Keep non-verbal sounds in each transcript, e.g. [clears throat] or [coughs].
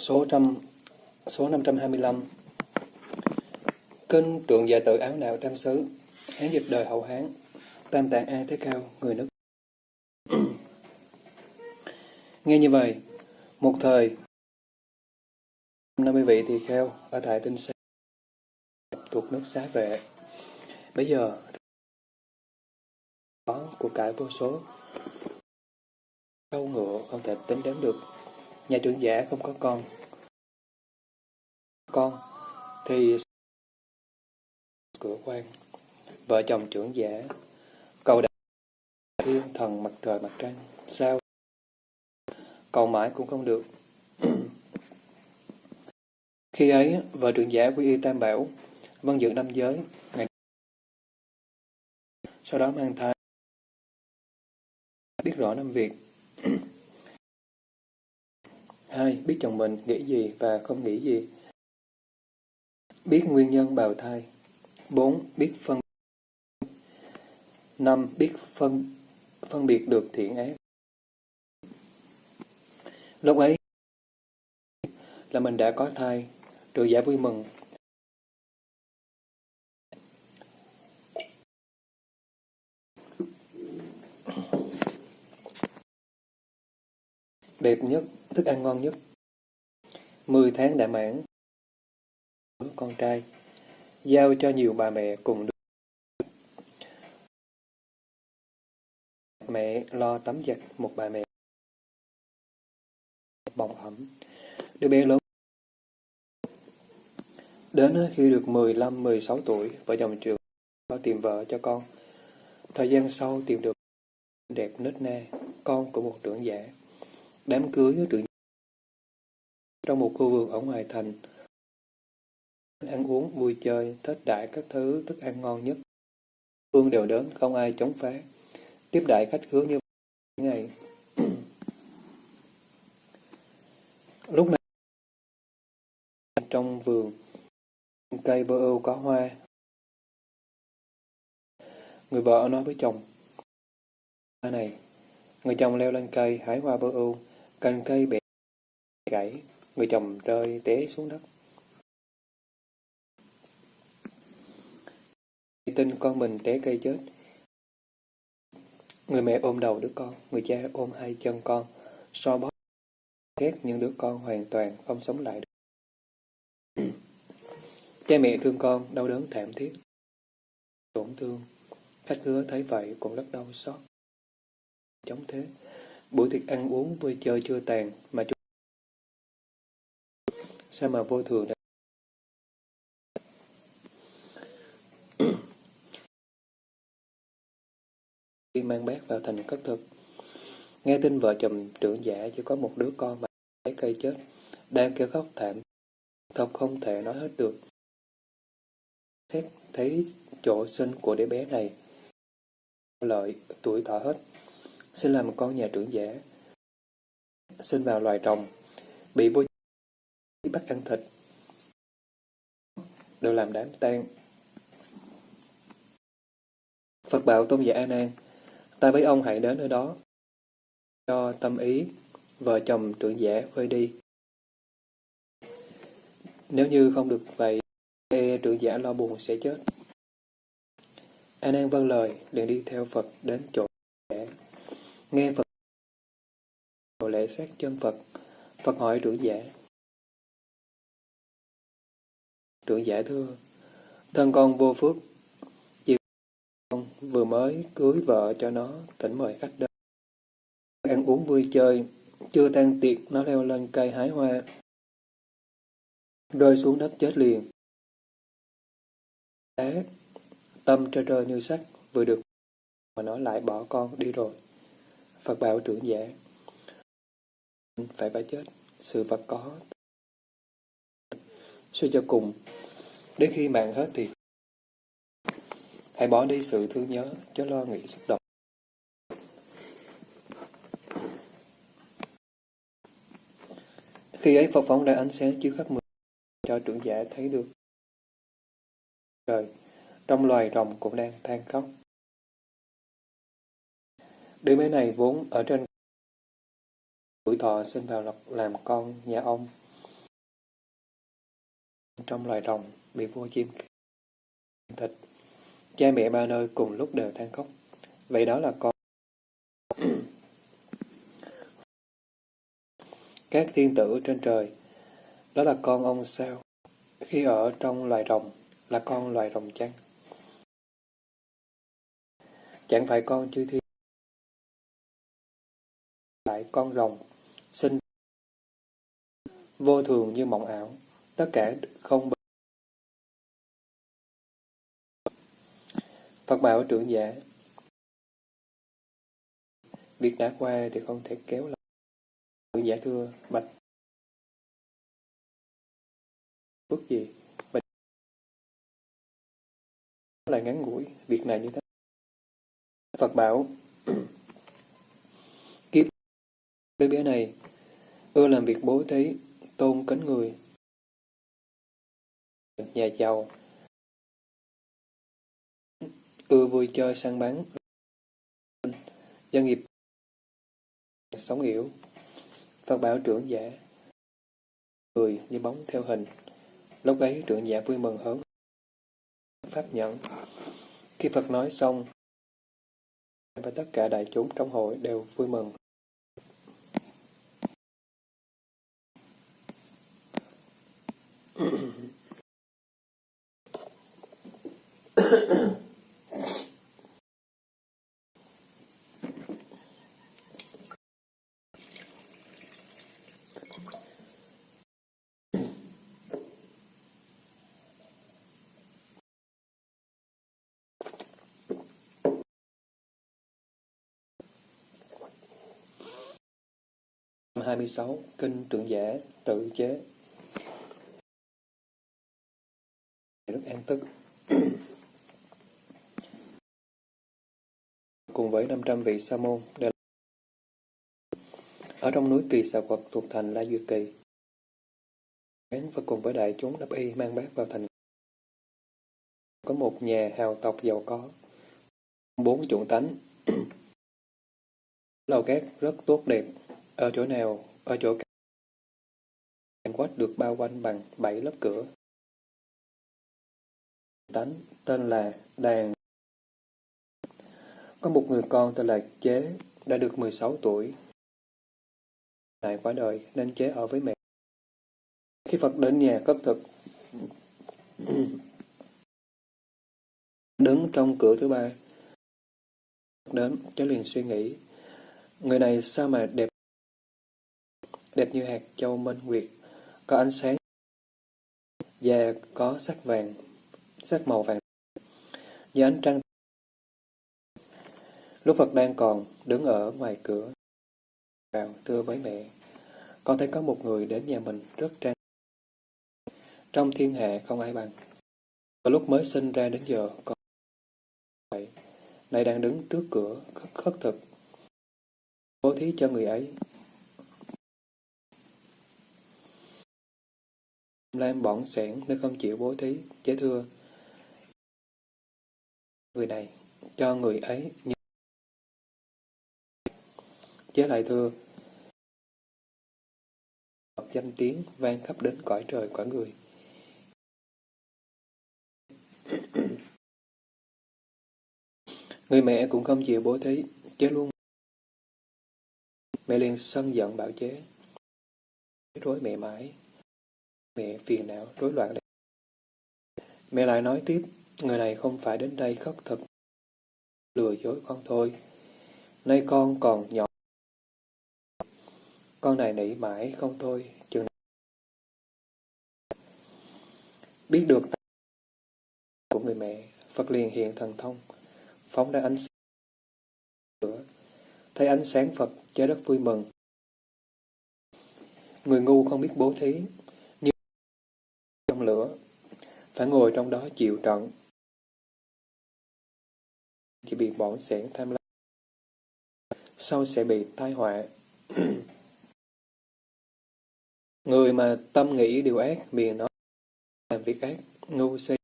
Số trăm số 525 Kinh trượng dạ tự áo đạo tam xứ Hán dịch đời hậu Hán Tam tạng ai Thế Cao, người nước [clears throat] Nghe như vậy, một thời 50 vị tỳ kheo ở tại tinh sa thuộc nước xá vệ. Bây giờ có của cải vô số câu ngựa không thể tính đếm được. Nhà trưởng giả không có con. Con thì cửa quan. Vợ chồng trưởng giả cầu đại thiên thần mặt trời mặt trăng. Sao? Cầu mãi cũng không được. [clears throat] Khi ấy, vợ trưởng giả quy y tam bảo, vân dựng năm giới, ngày sau đó mang thai, biết rõ năm việc. [clears throat] hai Biết chồng mình nghĩ gì và không nghĩ gì. Biết nguyên nhân bào thai. 4. Biết phân 5. Biết phân phân biệt được thiện ác. Lúc ấy là mình đã có thai, rồi giả vui mừng. Đẹp nhất, thức ăn ngon nhất. Mười tháng đã mãn. Con trai, giao cho nhiều bà mẹ cùng đứa. Mẹ lo tắm giặt một bà mẹ. Bồng ẩm. Đứa bé lớn Đến khi được 15-16 tuổi, vợ chồng trường có tìm vợ cho con. Thời gian sau tìm được đẹp nết na, con của một trưởng giả. Đám cưới với trưởng trong một khu vườn ở ngoài thành. Ăn uống, vui chơi, tết đại các thứ thức ăn ngon nhất. Phương đều đến, không ai chống phá. Tiếp đại khách khứa như ngày. [clears throat] Lúc này trong vườn Cây bơ ưu có hoa. Người vợ nói với chồng. Hoa này, người chồng leo lên cây hái hoa bơ ưu, cành cây bẻ gãy, người chồng rơi té xuống đất. tin con mình té cây chết. Người mẹ ôm đầu đứa con, người cha ôm hai chân con, so bóp ghét những đứa con hoàn toàn không sống lại được. Cha mẹ thương con, đau đớn thảm thiết. Tổn thương. Khách hứa thấy vậy cũng rất đau xót. Chống thế. Buổi tiệc ăn uống vui chơi chưa tàn mà chúng sao mà vô thường đã [clears throat] khi mang bác vào thành cất thực. Nghe tin vợ chồng trưởng giả chỉ có một đứa con mà lấy cây chết, đang kêu khóc thảm, thật không thể nói hết được xét thấy chỗ sinh của đứa bé này. Lợi, tuổi thọ hết, xin làm con nhà trưởng giả. Sinh vào loài rồng, bị vô bắt ăn thịt, đều làm đám tang. Phật bảo tôn giả A Nan, ta với ông hãy đến nơi đó, cho tâm ý, vợ chồng trưởng giả vơi đi. Nếu như không được vậy, e trưởng giả lo buồn sẽ chết. A Nan vâng lời, liền đi theo Phật đến chỗ. Nghe Phật lễ sát chân Phật, Phật hỏi trưởng giả. Trưởng giả thưa, thân con vô phước, vì con vừa mới cưới vợ cho nó, tỉnh mời khách đến. Ăn uống vui chơi, chưa tan tiệc, nó leo lên cây hái hoa, rơi xuống đất chết liền thế tâm trơ trơ như sắt vừa được mà nó lại bỏ con đi rồi Phật bảo trưởng giả. Phải phải chết sự vật có. Suy cho cùng đến khi mạng hết thì hãy bỏ đi sự thương nhớ cho lo nghĩ xúc động. Khi ấy Phật phóng ra ánh sáng chiếu khắp mười cho trưởng giả thấy được. Trời, trong loài rồng cũng đang than khóc. Đứa bé này vốn ở trên tuổi thọ sinh vào làm con nhà ông. trong loài rồng, bị vua chim thịt. Cha mẹ ba nơi cùng lúc đều than khóc. Vậy đó là con. [clears throat] Các thiên tử trên trời, đó là con ông sao? Khi ở trong loài rồng, là con loài rồng chăng? Chẳng phải con chư thiên lại con rồng, sinh vô thường như mộng ảo, tất cả không Phật bảo trưởng giả Việc đã qua thì không thể kéo lại. Trưởng giả thưa, bạch phước gì? Bạch lại ngắn ngủi, việc này như thế. Phật bảo đứa bé này ưa làm việc bố thí, tôn kính người, nhà giàu, ưa vui chơi săn bắn, doanh nghiệp. Sống hiểu. Phật bảo trưởng giả, người như bóng theo hình. Lúc ấy trưởng giả vui mừng hớn, pháp nhận. Khi Phật nói xong, và tất cả đại chúng trong hội đều vui mừng. 26 Kinh Trượng Giả Tự Chế. Rất an tức cùng với 500 vị sa môn đều ở trong núi Kỳ Xà Quật thuộc thành La Duyệt Kỳ. Và cùng với đại chúng đắp y mang bát vào thành. Có một nhà hào tộc giàu có, bốn chủng tánh. [coughs] Lầu cát rất tốt đẹp, ở chỗ nào, ở chỗ cạnh quách được bao quanh bằng bảy lớp cửa. Tánh tên là Đàn có một người con tên là Chế, đã được 16 tuổi. Lại quả đời nên Chế ở với mẹ. Khi Phật đến nhà cất thực, đứng trong cửa thứ ba, đến, Chế liền suy nghĩ, người này sao mà đẹp đẹp như hạt châu minh nguyệt, có ánh sáng, và có sắc vàng, sắc màu vàng, dưới ánh trăng Lúc Phật đang còn đứng ở ngoài cửa, vào thưa với mẹ, con thấy có một người đến nhà mình rất trang. Trong thiên hạ không ai bằng. Và lúc mới sinh ra đến giờ, con vậy, nay đang đứng trước cửa khất, khất thực, bố thí cho người ấy. Lam bỏng sẻn nếu không chịu bố thí, chế thưa. Người này, cho người ấy như Chế lại thưa, danh tiếng vang khắp đến cõi trời cõi người. Người mẹ cũng không chịu bố thí, chế luôn. Mẹ liền sân giận bảo chế. Rối mẹ mãi. Mẹ phiền não, rối loạn. Mẹ lại nói tiếp, người này không phải đến đây khất thực, lừa dối con thôi. Nay con còn nhỏ con này nỉ mãi không thôi, chừng Biết được của người mẹ, Phật liền hiện thần thông, phóng ra ánh sáng. Thấy ánh sáng Phật, trái đất vui mừng. Người ngu không biết bố thí, như trong lửa, phải ngồi trong đó chịu trận. Chỉ bị bỏng sẻn tham lam, sau sẽ bị tai họa. [clears throat] Người mà tâm nghĩ điều ác, miệng nói làm việc ác, ngu si.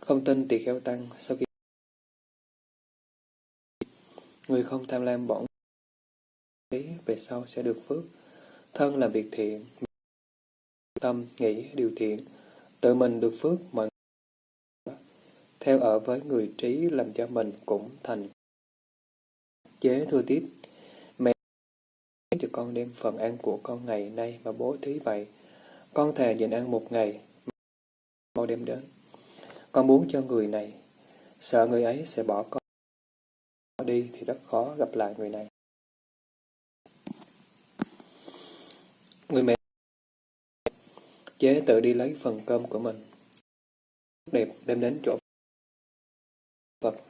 Không tin thì kheo tăng, sau khi người không tham lam bỏng về sau sẽ được phước. Thân làm việc thiện, tâm, nghĩ điều thiện, tự mình được phước mọi theo ở với người trí làm cho mình cũng thành. Chế thưa tiếp, mẹ cho con đem phần ăn của con ngày nay mà bố thí vậy. Con thề nhịn ăn một ngày, mau đem đến. Con muốn cho người này, sợ người ấy sẽ bỏ con đi thì rất khó gặp lại người này. Người mẹ chế tự đi lấy phần cơm của mình. Đẹp đem đến chỗ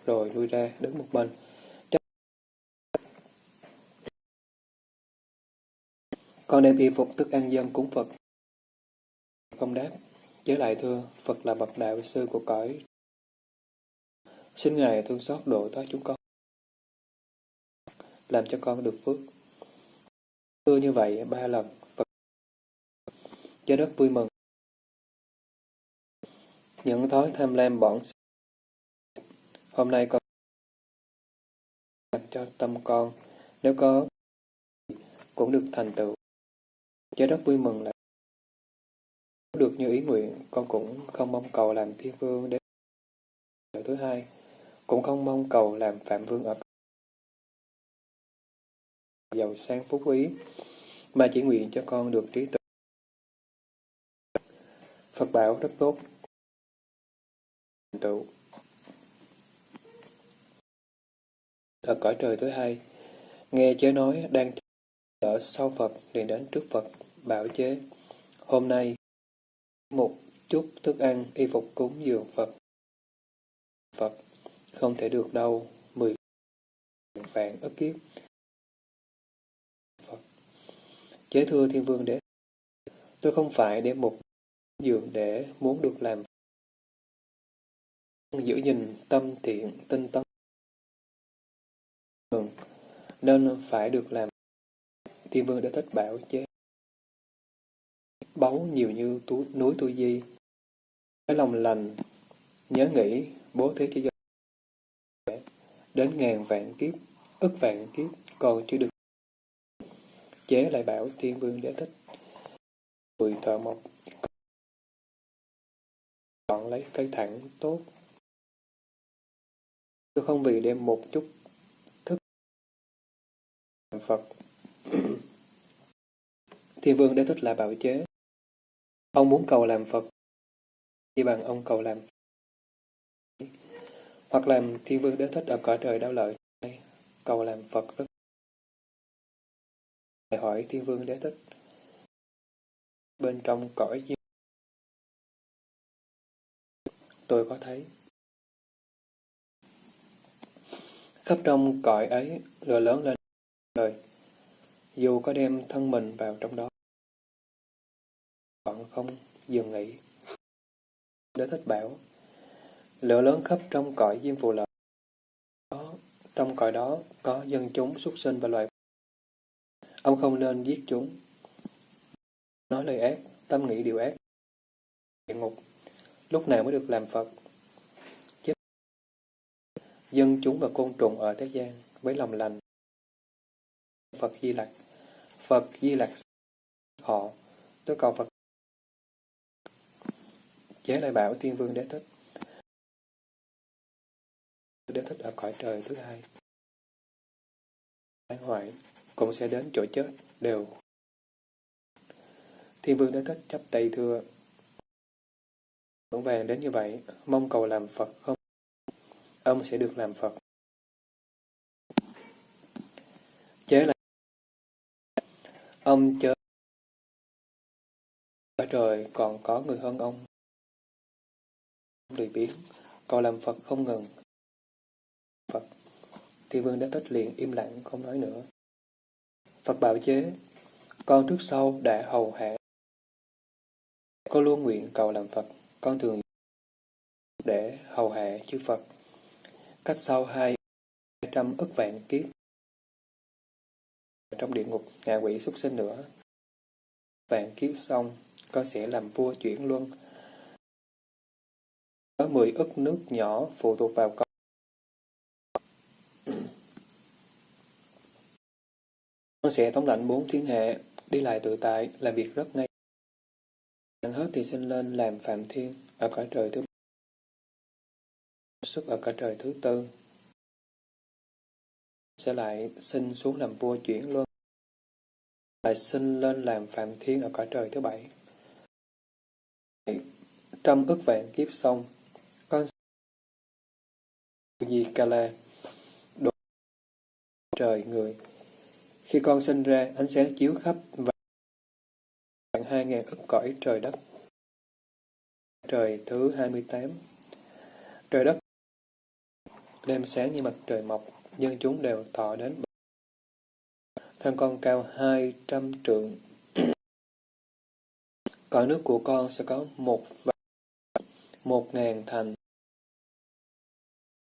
rồi lui ra đứng một bên. Con đem y phục thức ăn dân cúng Phật. Không đáp. Chế lại thưa, Phật là bậc đạo sư của cõi. Xin Ngài thương xót độ thoát chúng con. Làm cho con được phước. Thưa như vậy ba lần, Phật cho rất vui mừng. Những thói tham lam bỏng Hôm nay con cho tâm con, nếu có cũng được thành tựu. Cho rất vui mừng là được như ý nguyện, con cũng không mong cầu làm thiên vương đến thứ hai, cũng không mong cầu làm phạm vương ở giàu sang phú quý, mà chỉ nguyện cho con được trí tuệ. Phật bảo rất tốt. Tựu. Ở cõi trời thứ hai, nghe chế nói đang ở sau Phật liền đến trước Phật, bảo chế. Hôm nay, một chút thức ăn, y phục cúng dường Phật. Phật, không thể được đâu, mười vạn ức kiếp. Phật, chế thưa thiên vương đế, tôi không phải để một dường để muốn được làm giữ gìn tâm thiện tinh tấn Vâng. nên phải được làm. Thiên vương đã thích bảo chế báu nhiều như tú, núi tu di. Cái lòng lành nhớ nghĩ bố thí cho dân. Đến ngàn vạn kiếp ức vạn kiếp còn chưa được. Chế lại bảo thiên vương giải thích người thợ mộc. Chọn lấy cây thẳng tốt. Tôi không vì đem một chút Phật. [clears throat] Thiên vương đế thích là bảo chế. Ông muốn cầu làm Phật chỉ bằng ông cầu làm. Hoặc làm thiên vương đế thích ở cõi trời đau lợi, cầu làm Phật rất. Hỏi thiên vương đế thích, bên trong cõi gì? Tôi có thấy. Khắp trong cõi ấy, rồi lớn lên dù có đem thân mình vào trong đó, vẫn không dừng nghỉ. Để thích bảo, lửa lớn khắp trong cõi diêm phù lợi đó trong cõi đó có dân chúng xuất sinh và loài ông không nên giết chúng. Nói lời ác, tâm nghĩ điều ác. Địa ngục, lúc nào mới được làm Phật? Chết. Dân chúng và côn trùng ở thế gian với lòng lành. Phật Di Lặc. Phật Di Lặc họ. Tôi cầu Phật chế lại bảo thiên vương đế thích. Đế thích ở cõi trời thứ hai. Thái hoại cũng sẽ đến chỗ chết đều. Thiên vương đế thích chấp tay thưa. Vững vàng đến như vậy, mong cầu làm Phật không? Ông sẽ được làm Phật chế lại ông chớ ở trời còn có người hơn ông lười biếng, còn làm Phật không ngừng. Phật, thiên vương đã tích liền im lặng không nói nữa. Phật bảo chế, con trước sau đã hầu hạ. Con luôn nguyện cầu làm Phật, con thường để hầu hạ chư Phật. Cách sau hai trăm ức vạn kiếp trong địa ngục ngạ quỷ xuất sinh nữa. Vạn kiếp xong, con sẽ làm vua chuyển luân, có mười ức nước nhỏ phụ thuộc vào con. Con sẽ thống lãnh bốn thiên hệ, đi lại tự tại, làm việc rất ngay. Ăn hết thì sinh lên làm Phạm Thiên ở cõi trời thứ xuất ở cõi trời thứ tư sẽ lại xin xuống làm vua chuyển luân. Lại xin lên làm Phạm Thiên ở cõi trời thứ bảy. Trăm ức vạn kiếp xong con Di Kala độ trời người? Khi con sinh ra, ánh sáng chiếu khắp và hai ngàn ức cõi trời đất. Trời thứ 28 trời đất đem sáng như mặt trời mọc nhưng chúng đều thọ đến thân con cao hai trăm trượng. [clears throat] Cõi nước của con sẽ có một vạn một ngàn thành.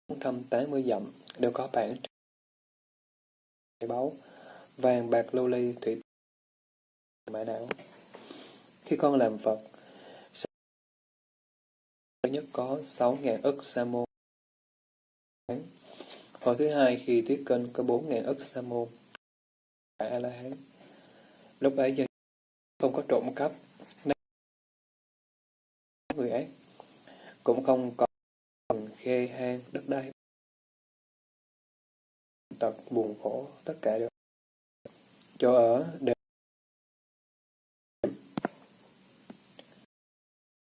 Bốn trăm tám mươi dặm đều có bản báu vàng, bạc, lưu ly, thủy mã não. Khi con làm Phật nhất có sáu ngàn ức sa môn. Hồi thứ hai khi thuyết kênh có bốn ngàn ức sa môn, tại A-la-hán Lúc ấy dân không có trộm cắp người ác cũng không có khê hang đất đai. Tật buồn khổ tất cả đều chỗ ở đều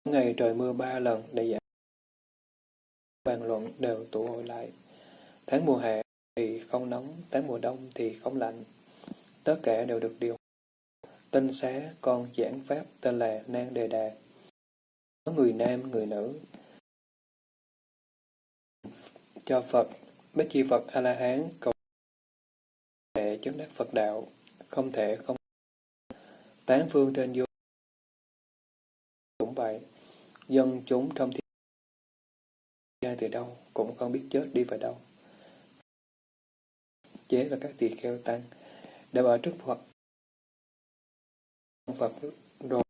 ngày trời mưa ba lần để giải bàn luận đều tụ hội lại tháng mùa hè thì không nóng, tháng mùa đông thì không lạnh. Tất cả đều được điều tinh xá con giảng pháp tên là nan đề đà. Có người nam, người nữ. Cho Phật, Bích Chi Phật A-la-hán cầu thể chứng đắc Phật đạo, không thể không tán phương trên vô cũng vậy. Dân chúng trong thiên ra từ đâu, cũng không biết chết đi về đâu chế và các tỳ kheo tăng đều ở trước Phật. Phật rồi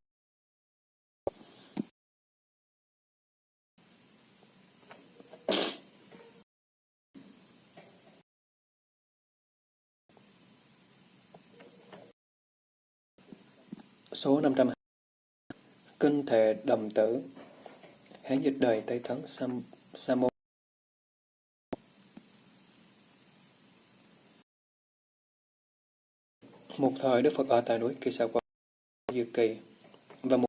Số 500 Kinh Thể Đồng Tử. Hán dịch đời Tây Thắng Sam, Samo Một thời Đức Phật ở tại núi Kỳ Xà Quang, Dư Kỳ, và một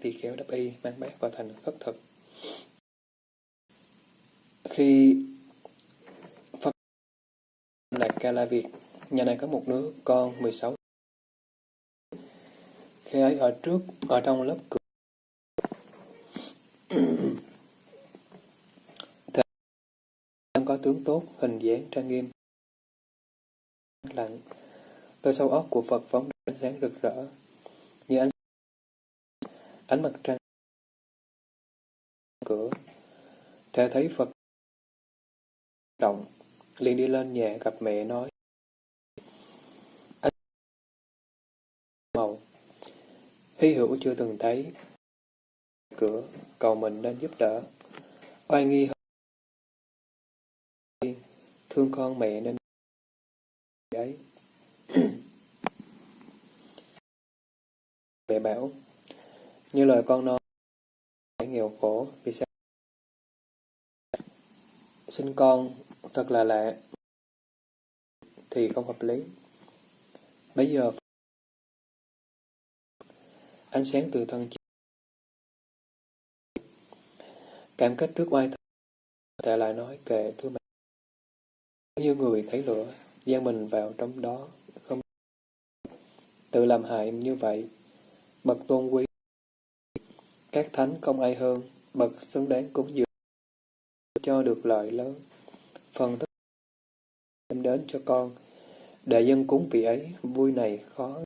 tỳ khéo đáp y mang bát vào thành khất thực. Khi Phật này Ca La Việt, nhà này có một đứa con 16 khi ấy ở trước, ở trong lớp cửa. [clears throat] Thầy có tướng tốt, hình dáng trang nghiêm, lạnh. Từ sâu óc của Phật phóng ánh sáng rực rỡ, như ánh ánh mặt trăng cửa. Thầy thấy Phật động, liền đi lên nhà gặp mẹ nói. Ánh màu Hy hữu chưa từng thấy. Cửa, cầu mình nên giúp đỡ. Oai nghi hơn. Thương con mẹ nên ấy. [coughs] mẹ bảo, như lời con nói, nghèo khổ, vì sao? Sinh con thật là lạ, thì không hợp lý. Bây giờ ánh sáng từ thân cảm kết trước oai thân tại lại nói kệ thưa mẹ như người thấy lửa giang mình vào trong đó tự làm hại như vậy bậc tôn quý các thánh không ai hơn bậc xứng đáng cúng dường cho được lợi lớn phần thức đem đến cho con để dân cúng vị ấy vui này khó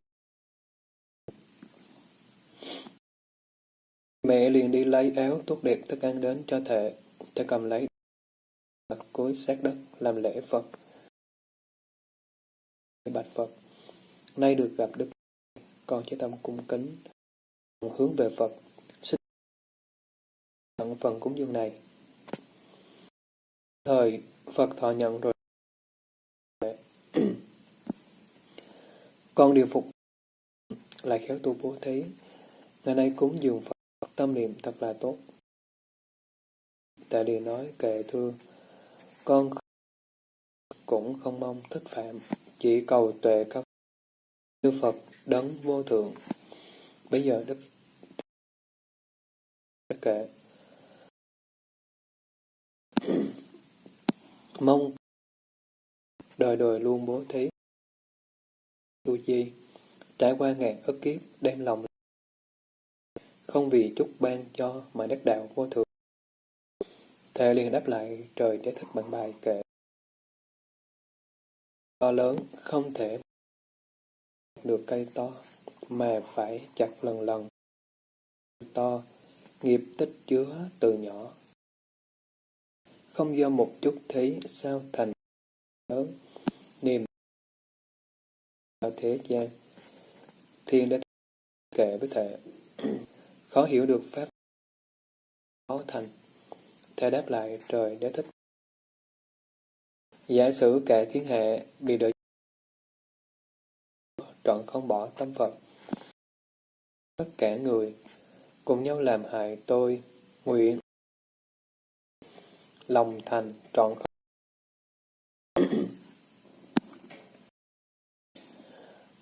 Mẹ liền đi lấy áo tốt đẹp thức ăn đến cho thệ, thệ cầm lấy mặt cối sát đất làm lễ Phật. Bạch Phật, nay được gặp Đức, con chỉ tâm cung kính, hướng về Phật, xin nhận phần cúng dường này. Thời Phật thọ nhận rồi. con điều phục là khéo tu bố thí, Ngày nay cúng dường Phật, tâm niệm thật là tốt. Tại liền nói kệ thưa, con cũng không mong thích phạm, chỉ cầu tuệ cấp như Phật đấng vô thượng. Bây giờ Đức Đức kệ [clears throat] mong đời đời luôn bố thí. Tu chi trải qua ngàn ức kiếp, đem lòng không vì chút ban cho mà đắc đạo vô thượng thề liền đáp lại trời để thích bằng bài kệ to lớn không thể được cây to, mà phải chặt lần lần. To, nghiệp tích chứa từ nhỏ. Không do một chút thấy sao thành lớn, niềm vào thế gian. Thiên đã kệ với thể [clears throat] khó hiểu được pháp khó thành. Thể đáp lại, trời đã thích. Giả sử cả thiên hạ bị đợi trọn không bỏ tâm Phật. Tất cả người cùng nhau làm hại tôi, nguyện lòng thành trọn không. [clears throat]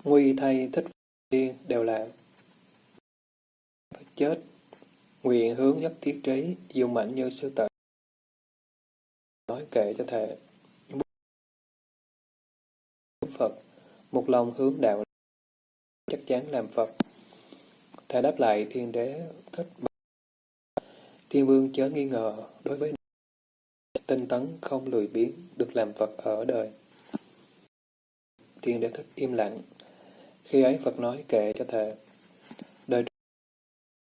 Nguy thay thích tiên đều là chết, nguyện hướng nhất thiết trí dùng mạnh như sư tử. Nói kệ cho thệ Phật, một lòng hướng đạo chắc chắn làm Phật. Thầy đáp lại, thiên đế thích thiên vương chớ nghi ngờ, đối với tinh tấn không lười biếng được làm Phật ở đời. Thiên đế thích im lặng. Khi ấy Phật nói kệ cho thầy. đời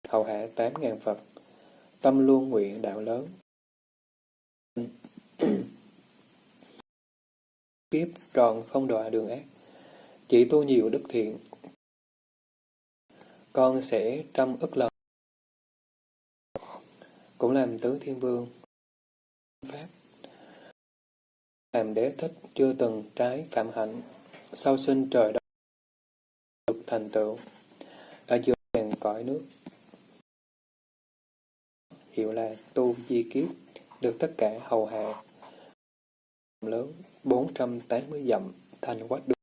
hậu hạ tám ngàn Phật, tâm luôn nguyện đạo lớn. Kiếp tròn không đọa đường ác, chỉ tu nhiều đức thiện con sẽ trăm ức lần cũng làm tứ thiên vương pháp làm đế thích chưa từng trái phạm hạnh. Sau sinh trời đất được thành tựu. Ở giữa ngàn cõi nước. Hiệu là tu di kiếp được tất cả hầu hạ. Lớn 480 dặm, thành quách đường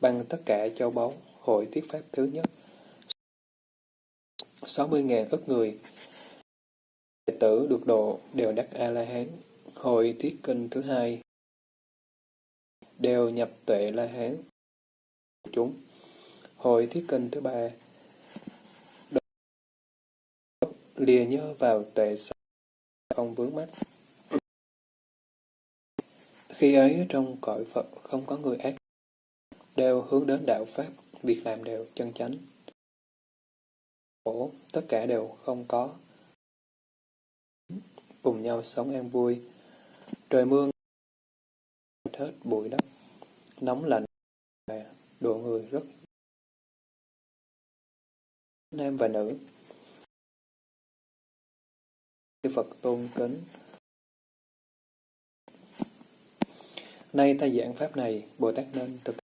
bằng tất cả châu báu hội tiết pháp thứ nhất. 60.000 ức người. Đệ tử được độ đều đắc A-la-hán. Hội tiết kinh thứ hai. Đều nhập tuệ la-hán chúng. Hội thiết kinh thứ ba. Lìa nhớ vào tuệ không vướng mắt. Khi ấy trong cõi Phật không có người ác, đều hướng đến đạo Pháp, việc làm đều chân chánh. Khổ, tất cả đều không có. Cùng nhau sống an vui. Trời mưa hết bụi đất, nóng lạnh, độ người rất nam và nữ. Phật tôn kính Nay ta giảng pháp này, Bồ Tát nên thực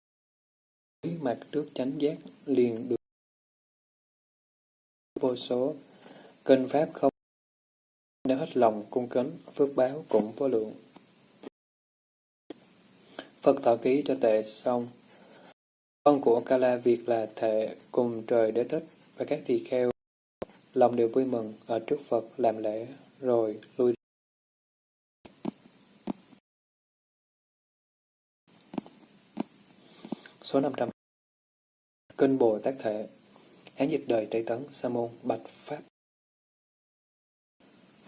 mặt trước chánh giác liền được vô số. Kinh pháp không nếu hết lòng cung kính, phước báo cũng vô lượng. Phật thọ ký cho tệ xong. Con của Kala Việt là thệ cùng trời đế thích và các tỳ kheo. Lòng đều vui mừng ở trước Phật làm lễ rồi lui Số 500 Kinh Bồ Tát thể. Hán dịch đời Tây Tấn Sa môn Bạch Pháp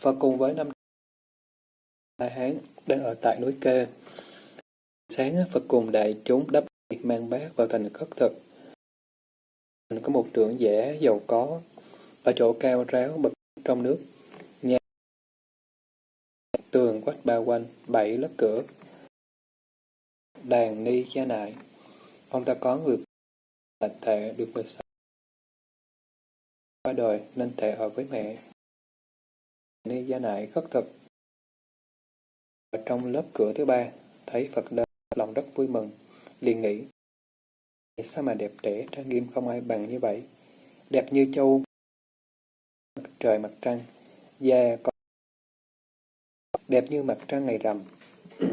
và cùng với năm Đại Hán đang ở tại núi Kê. Sáng Phật cùng đại chúng đắp mang bát vào thành khất thực. Có một trưởng giả giàu có ở chỗ cao ráo bậc trong nước. Nhà tường quách bao quanh, bảy lớp cửa. Đàn ni gia nại Ông ta có người là thệ được 16 qua đời nên tệ ở với mẹ. Ni gia nại khất thực. Ở trong lớp cửa thứ ba, thấy Phật đến, lòng rất vui mừng, liền nghĩ. Sao mà đẹp đẽ, trang nghiêm không ai bằng như vậy? đẹp như châu mặt trời mặt trăng, da có đẹp như mặt trăng ngày rằm. [clears throat]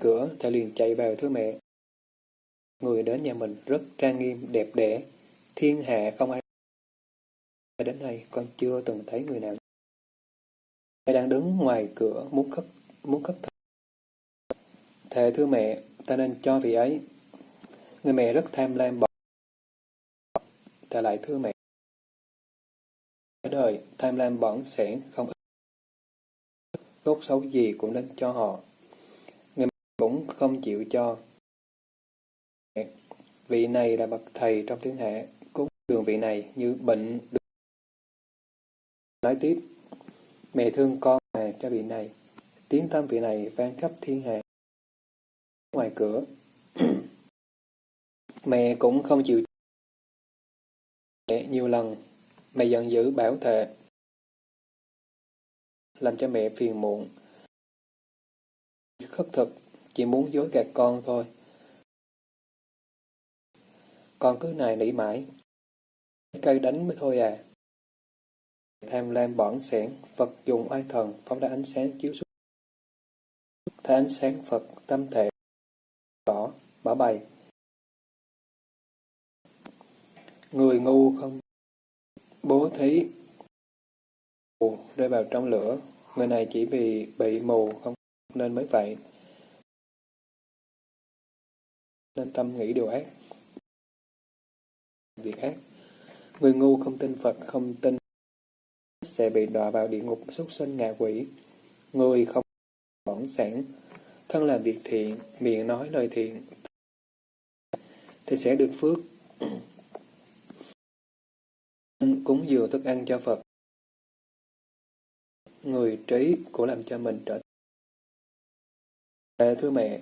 cửa, thầy liền chạy vào thưa mẹ. Người đến nhà mình rất trang nghiêm, đẹp đẽ, thiên hạ không ai đến nay con chưa từng thấy người nào. Thầy đang đứng ngoài cửa muốn khất muốn khất thầy. Thề thưa mẹ, ta nên cho vị ấy. Người mẹ rất tham lam bỏ. Ta lại thưa mẹ. Ở đời, tham lam bỏng sẽ không. Tốt xấu gì cũng nên cho họ. Người mẹ cũng không chịu cho. Vị này là bậc thầy trong thiên hạ, đường vị này như bệnh được. Nói tiếp, mẹ thương con mà cho vị này, tiếng tâm vị này vang khắp thiên hạ. Ngoài cửa, [clears throat] mẹ cũng không chịu mẹ nhiều lần, mẹ giận dữ bảo thệ, làm cho mẹ phiền muộn. Khất thực, chỉ muốn dối gạt con thôi. Con cứ này nỉ mãi. Cây đánh mới thôi à. Tham lam bỏng sẻn, Phật dùng oai thần, phóng ra ánh sáng chiếu xuống. Thấy ánh sáng Phật, tâm thể, rõ, bỏ bày. Người ngu không bố thí rơi vào trong lửa, người này chỉ vì bị mù không nên mới vậy. Nên tâm nghĩ điều ác việc ác. Người ngu không tin Phật, không tin sẽ bị đọa vào địa ngục súc sinh ngạ quỷ. Người không bỏng sản, thân làm việc thiện, miệng nói lời thiện, thì sẽ được phước. Cúng dường thức ăn cho Phật. Người trí cũng làm cho mình trở Thưa mẹ,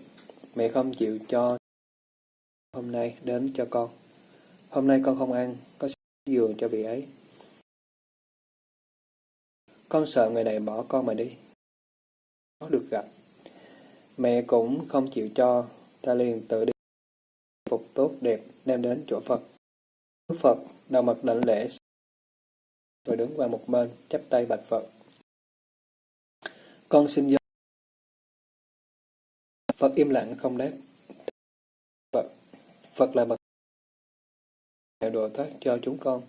mẹ không chịu cho hôm nay đến cho con. Hôm nay con không ăn, có giường cho vị ấy. Con sợ người này bỏ con mà đi. nó được gặp. Mẹ cũng không chịu cho, ta liền tự đi. Phục tốt đẹp đem đến chỗ Phật. Đức Phật đầu mặt đảnh lễ rồi đứng qua một bên chắp tay bạch Phật. Con xin do Phật im lặng không đáp. Phật, Phật là bậc độ thoát cho chúng con,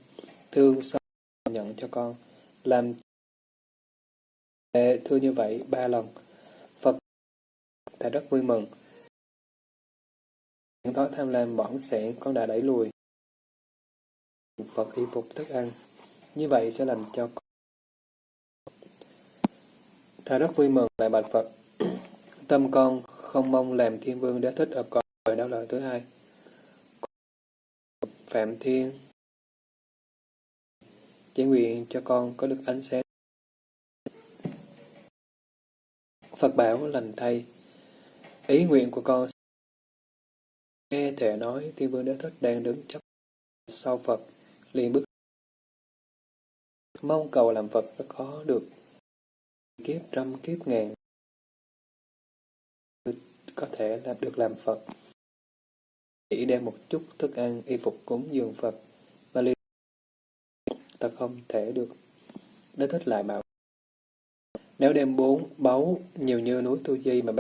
thương xót nhận cho con, làm thưa như vậy ba lần. Phật đã rất vui mừng. Những thói tham lam bỏng sẻn con đã đẩy lùi. Phật y phục thức ăn. Như vậy sẽ làm cho con. Ta rất vui mừng lại bạch Phật. [clears throat] Tâm con không mong làm thiên vương đế thích ở cõi đó lời thứ hai. Phạm Thiên Chỉ nguyện cho con có được ánh sáng. Phật bảo lành thay. Ý nguyện của con nghe thể nói thiên vương đế thích đang đứng chấp sau Phật, liền bước mong cầu làm Phật rất khó được. Kiếp trăm kiếp ngàn có thể làm được làm Phật chỉ đem một chút thức ăn, y phục cúng dường Phật, mà liền ta không thể được. Đến thích lại bảo, nếu đem bốn báu nhiều như núi tu di mà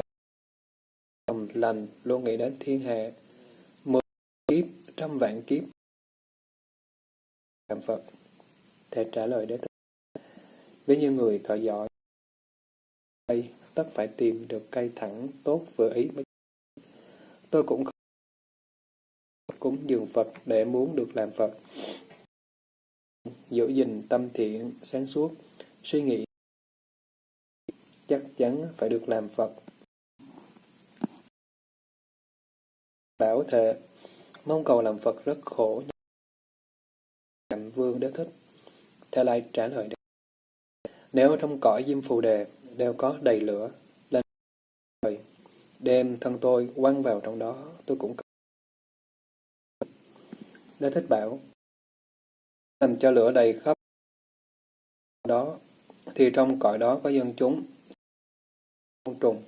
lòng lành luôn nghĩ đến thiên hạ, mười kiếp, trăm vạn kiếp, làm Phật thể trả lời đế thích với như người thợ giỏi đây tất phải tìm được cây thẳng tốt vừa ý mới tôi cũng không cúng dường Phật để muốn được làm Phật. Giữ gìn tâm thiện, sáng suốt, suy nghĩ chắc chắn phải được làm Phật. Bảo thệ, mong cầu làm Phật rất khổ. Cảnh vương đế thích, theo lại trả lời Nếu trong cõi diêm phù đề đều có đầy lửa, lên đem thân tôi quăng vào trong đó, tôi cũng Đế thích bảo, làm cho lửa đầy khắp đó, thì trong cõi đó có dân chúng, côn trùng.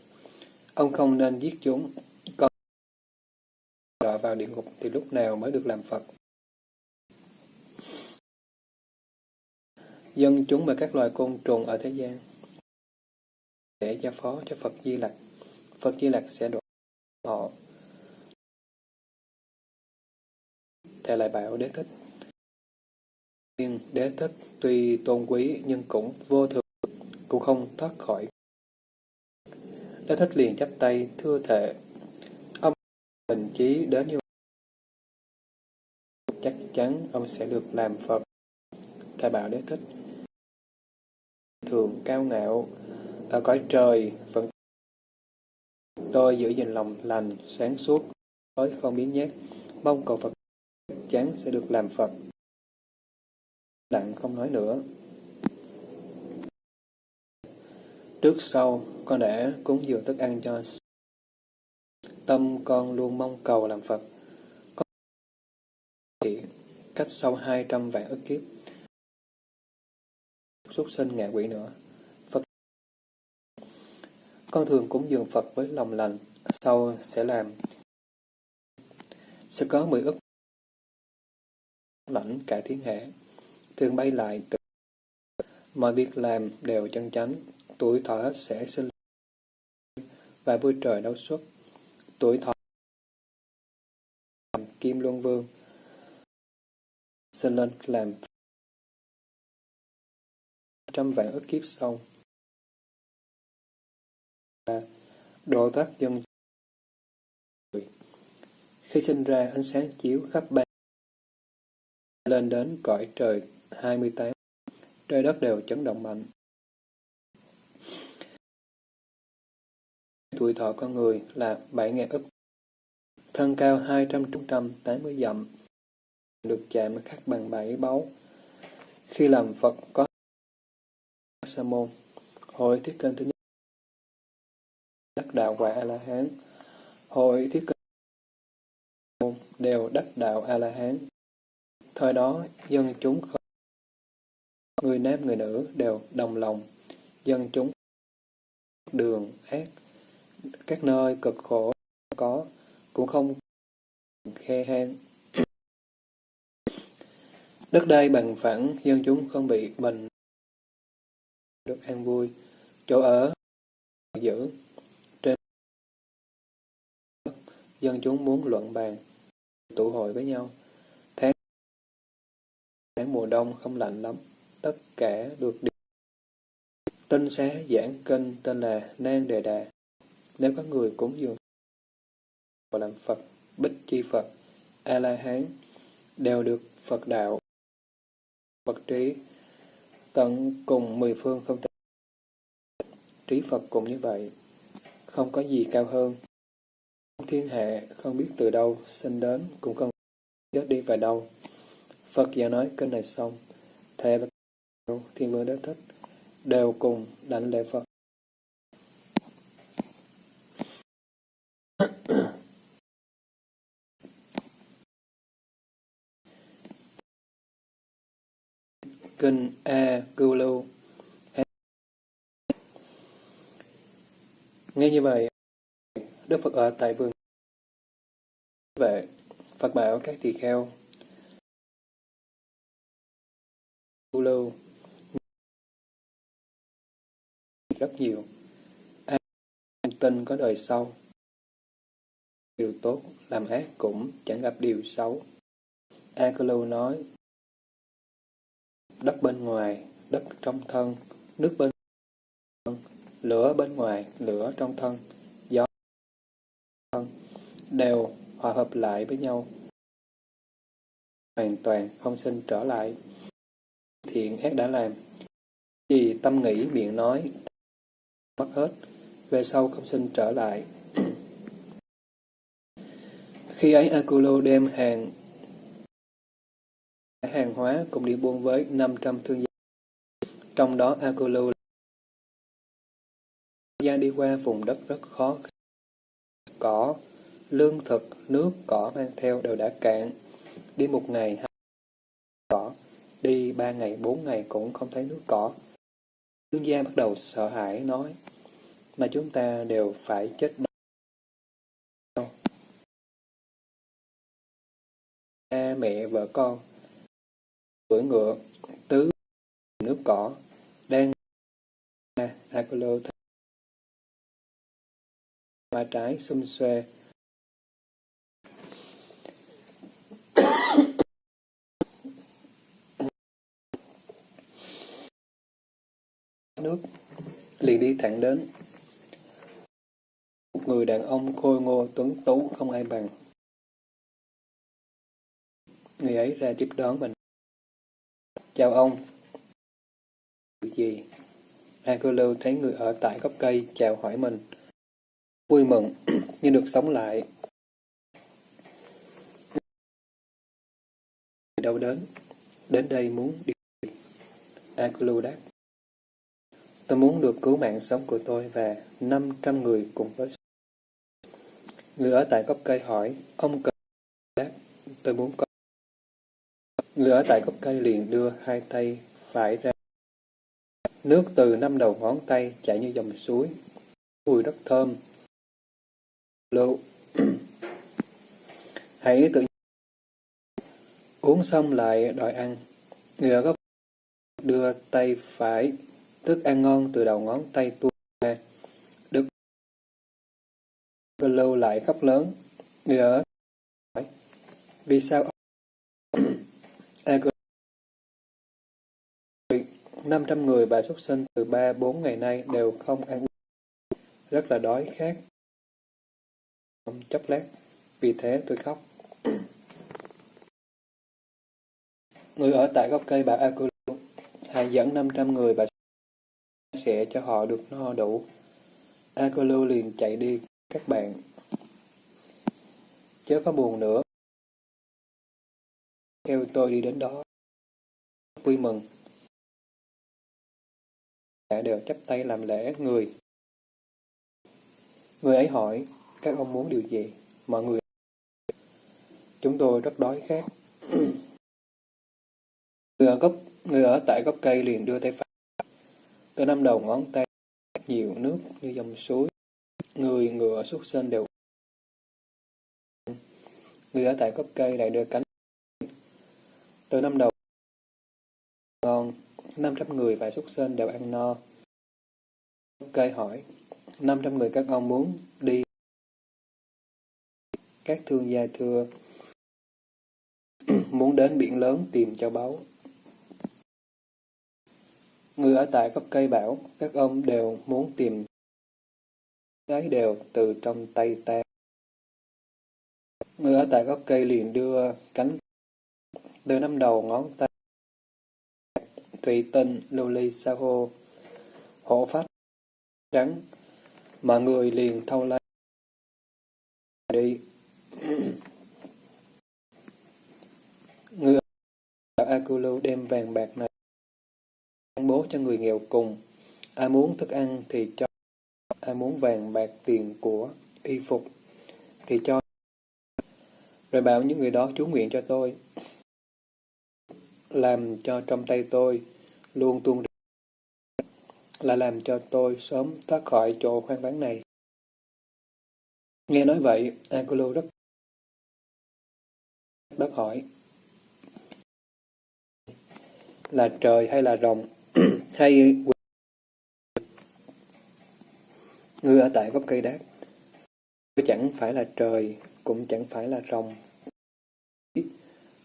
Ông không nên giết chúng, còn đọa vào địa ngục thì lúc nào mới được làm Phật. Dân chúng và các loài côn trùng ở thế gian sẽ giao phó cho Phật Di Lặc. Phật Di Lặc sẽ độ họ. Thầy lại bảo Đế Thích. Nhưng Đế Thích tuy tôn quý nhưng cũng vô thường, cũng không thoát khỏi. Đế Thích liền chắp tay, thưa thệ. Ông bình chí đến như chắc chắn ông sẽ được làm Phật. Thầy bảo Đế Thích thường cao ngạo ở cõi trời vẫn tôi giữ gìn lòng lành sáng suốt tối không biến nhát mong cầu Phật chắc chắn sẽ được làm Phật. Lặng không nói nữa. Trước sau con đã cúng dường thức ăn cho tâm con luôn mong cầu làm Phật. Con thì cách sau hai trăm vạn ức kiếp. Xuất sinh ngạ quỷ nữa. Phật Con thường cúng dường Phật với lòng lành, sau sẽ làm. Sẽ có mười ức lãnh cả thiên hạ, thường bay lại từ mọi việc làm đều chân chánh, tuổi thọ sẽ sinh và vui trời đấu xuất, tuổi thọ làm kim luân vương, sinh lên làm trăm vạn ức kiếp sau. và Độ thoát dân Khi sinh ra, ánh sáng chiếu khắp ba lên đến cõi trời 28, trời đất đều chấn động mạnh. Tuổi thọ con người là 7.000 ức, thân cao 200-180 dặm, được chạm khắc bằng bảy báu. Khi làm Phật có Sa môn Hội Thiết Kênh thứ nhất đắc đạo quả A-la-hán Hội Thiết Kênh đều đắc đạo A-la-hán Thời đó, dân chúng khởi người nam người nữ đều đồng lòng, dân chúng đường ác, các nơi cực khổ có, cũng không khe hang. Đất đai bằng phẳng, dân chúng không bị bệnh được an vui, chỗ ở giữ. Trên dân chúng muốn luận bàn, tụ hội với nhau. Tháng, mùa đông không lạnh lắm, tất cả được đi. Tinh xá giảng kinh tên là Nan Đề Đà. Nếu có người cúng dường và làm Phật, Bích Chi Phật, A-la-hán, đều được Phật đạo, Phật trí, tận cùng mười phương không thể. Trí Phật cũng như vậy, không có gì cao hơn. Thiên hạ không biết từ đâu sinh đến, cũng không chết đi về đâu. Phật giảng nói kinh này xong, Thệ và Thiên Vương Đế Thích. Đều cùng đảnh lễ Phật. [coughs] Kinh A Cưu Lưu. Nghe như vậy, Đức Phật ở tại vườn vệ, Phật bảo các tỳ kheo lâu Lưu rất nhiều. an tin có đời sau, điều tốt, làm ác cũng chẳng gặp điều xấu. A Cư Lưu nói, đất bên ngoài, đất trong thân, nước bên thân, lửa bên ngoài, lửa trong thân, gió thân, đều hòa hợp lại với nhau. Hoàn toàn không sinh trở lại. Thiện ác đã làm. Vì tâm nghĩ miệng nói, mất hết, về sau không sinh trở lại. [clears throat] Khi ấy Akulo đem hàng hàng hóa cùng đi buôn với 500 thương gia. Trong đó Akulu gia đi qua vùng đất rất khó cỏ, lương thực, nước, cỏ mang theo đều đã cạn. Đi một ngày, ba ngày, bốn ngày cũng không thấy nước cỏ. Thương gia bắt đầu sợ hãi nói, mà chúng ta đều phải chết đâu. cha mẹ vợ con cưỡi ngựa tứ nước cỏ đang Apollo hoa trái xum xuê nước, liền đi thẳng đến. Một người đàn ông khôi ngô tuấn tú không ai bằng. Người ấy ra tiếp đón mình chào ông. Gì? Agulu thấy người ở tại gốc cây, chào hỏi mình. Vui mừng [clears throat] như được sống lại. Đâu đến đến đây muốn đi Agulu đáp Tôi muốn được cứu mạng sống của tôi và 500 người cùng với Người ở tại gốc cây hỏi, ông cần đáp, tôi muốn có. Người ở tại gốc cây liền đưa hai tay phải ra. Nước từ năm đầu ngón tay chảy như dòng suối, mùi rất thơm. Lô, [clears throat] hãy tự uống xong lại đòi ăn. Người ở gốc đưa tay phải Thức ăn ngon từ đầu ngón tay tua ra. Đức lâu lại khóc lớn. Người ở hỏi, vì sao [coughs] năm trăm người bà xuất sinh từ ba bốn ngày nay đều không ăn rất là đói khát. Chốc lát, vì thế tôi khóc. Người ở tại gốc cây bà Akulu, hãy dẫn 500 người bà sẽ cho họ được no đủ. Akolo liền chạy đi, các bạn. Chớ có buồn nữa. Theo tôi đi đến đó. Vui mừng. Cả đều chấp tay làm lễ người. Người ấy hỏi, các ông muốn điều gì? Mọi người Chúng tôi rất đói khát. [clears throat] người ở gốc người ở tại gốc cây liền đưa tay phải từ năm đầu ngón tay nhiều nước như dòng suối. Người, ngựa, xuất sinh đều Người ở tại gốc cây lại đưa cánh. Từ năm đầu ngon, 500 người và xuất sinh đều ăn no. Cây hỏi, 500 người các ông muốn đi. Các thương gia thưa, [clears throat] muốn đến biển lớn tìm châu báu. Người ở tại gốc cây bảo, các ông đều muốn tìm gái đều từ trong tay ta. Người ở tại gốc cây liền đưa cánh từ năm đầu ngón tay thủy tinh, lưu ly, sa hô, hộ pháp trắng, mà người liền thâu lấy đi. người ở Akulu đem vàng bạc này bố cho người nghèo cùng. Ai muốn thức ăn thì cho, ai muốn vàng bạc tiền của, y phục thì cho. Rồi bảo những người đó chú nguyện cho tôi, làm cho trong tay tôi luôn tuôn là làm cho tôi sớm thoát khỏi chỗ khoan bán này. Nghe nói vậy, Angelo rất đất hỏi là trời hay là rồng hay người ở tại gốc cây đáp chẳng phải là trời, cũng chẳng phải là rồng.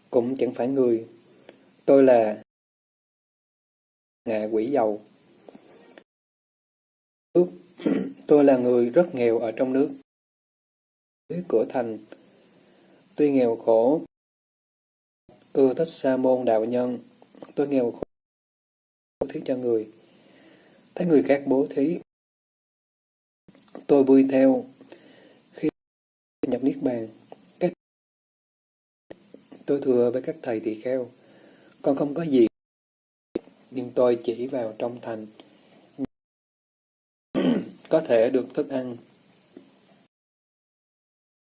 Cũng chẳng phải người. Tôi là ngạ quỷ dầu. Tôi là người rất nghèo ở trong nước. Dưới cửa thành, tuy nghèo khổ, ưa thích sa môn đạo nhân, tôi nghèo khổ bố thí cho người. Thấy người khác bố thí, tôi vui theo. Khi nhập Niết Bàn, các tôi thừa với các thầy tỳ kheo, còn không có gì, nhưng tôi chỉ vào trong thành, [clears throat] có thể được thức ăn,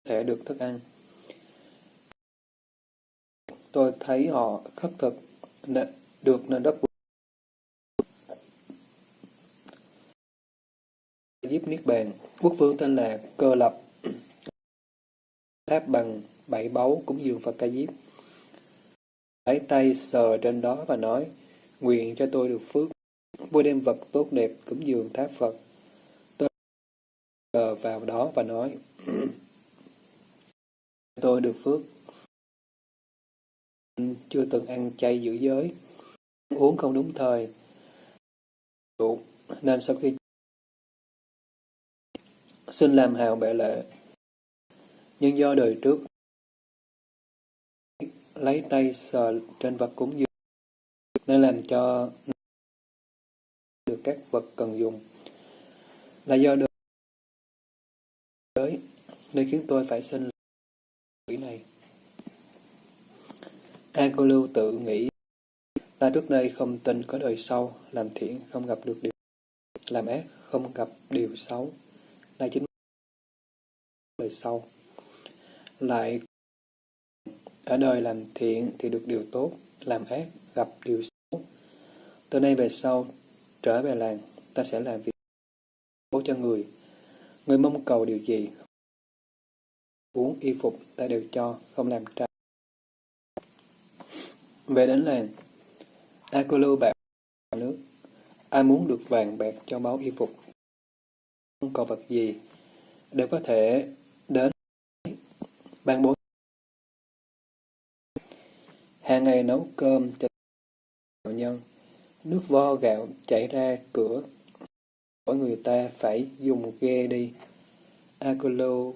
có thể được thức ăn. Tôi thấy họ khất thực, được nên rất vui. Giúp Niết Bàn, quốc vương tên là Cơ Lập, đáp bằng bảy báu cúng dường Phật Ca Diếp. lấy tay sờ trên đó và nói, nguyện cho tôi được phước. vui đem vật tốt đẹp cúng dường tháp Phật. Tôi sờ vào đó và nói, tôi được phước. Chưa từng ăn chay giữ giới, uống không đúng thời, nên sau khi xin làm hào bệ lệ. Nhưng do đời trước lấy tay sờ trên vật cúng dường nên làm cho được các vật cần dùng là do đời tới nên khiến tôi phải xin quỷ này. A cô lưu tự nghĩ ta trước đây không tin có đời sau, làm thiện không gặp được điều làm ác không gặp điều xấu. Đây chính đời sau. Lại ở đời làm thiện thì được điều tốt, làm ác gặp điều xấu. Từ nay về sau, trở về làng, ta sẽ làm việc bố cho người. Người mong cầu điều gì, uống y phục ta đều cho, không làm trái. Về đến làng, Akulu bạc nước, ai muốn được vàng bạc cho máu y phục, còn cầu vật gì, đều có thể đến ban bố hàng ngày nấu cơm cho đạo nhân, nước vo gạo chảy ra cửa, mỗi người ta phải dùng ghe đi. Akolo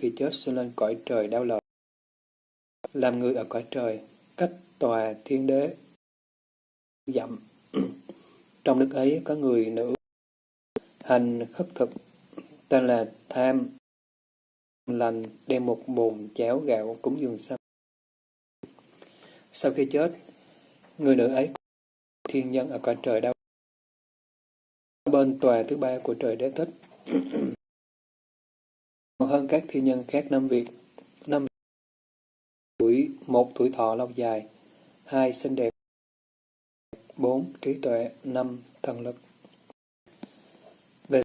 khi chết sinh lên cõi trời đau lòng. Làm người ở cõi trời, cách tòa thiên đế dặm. Trong nước ấy có người nữ hành khất thực tên là Tham. Lành đem một bồn cháo gạo cúng dường xăm. Sau khi chết, người nữ ấy thiên nhân ở cõi trời đau. Bên tòa thứ ba của trời đế thích. [clears throat] Hơn các thiên nhân khác năm việc năm tuổi một tuổi thọ lâu dài hai xinh đẹp bốn trí tuệ năm thần lực về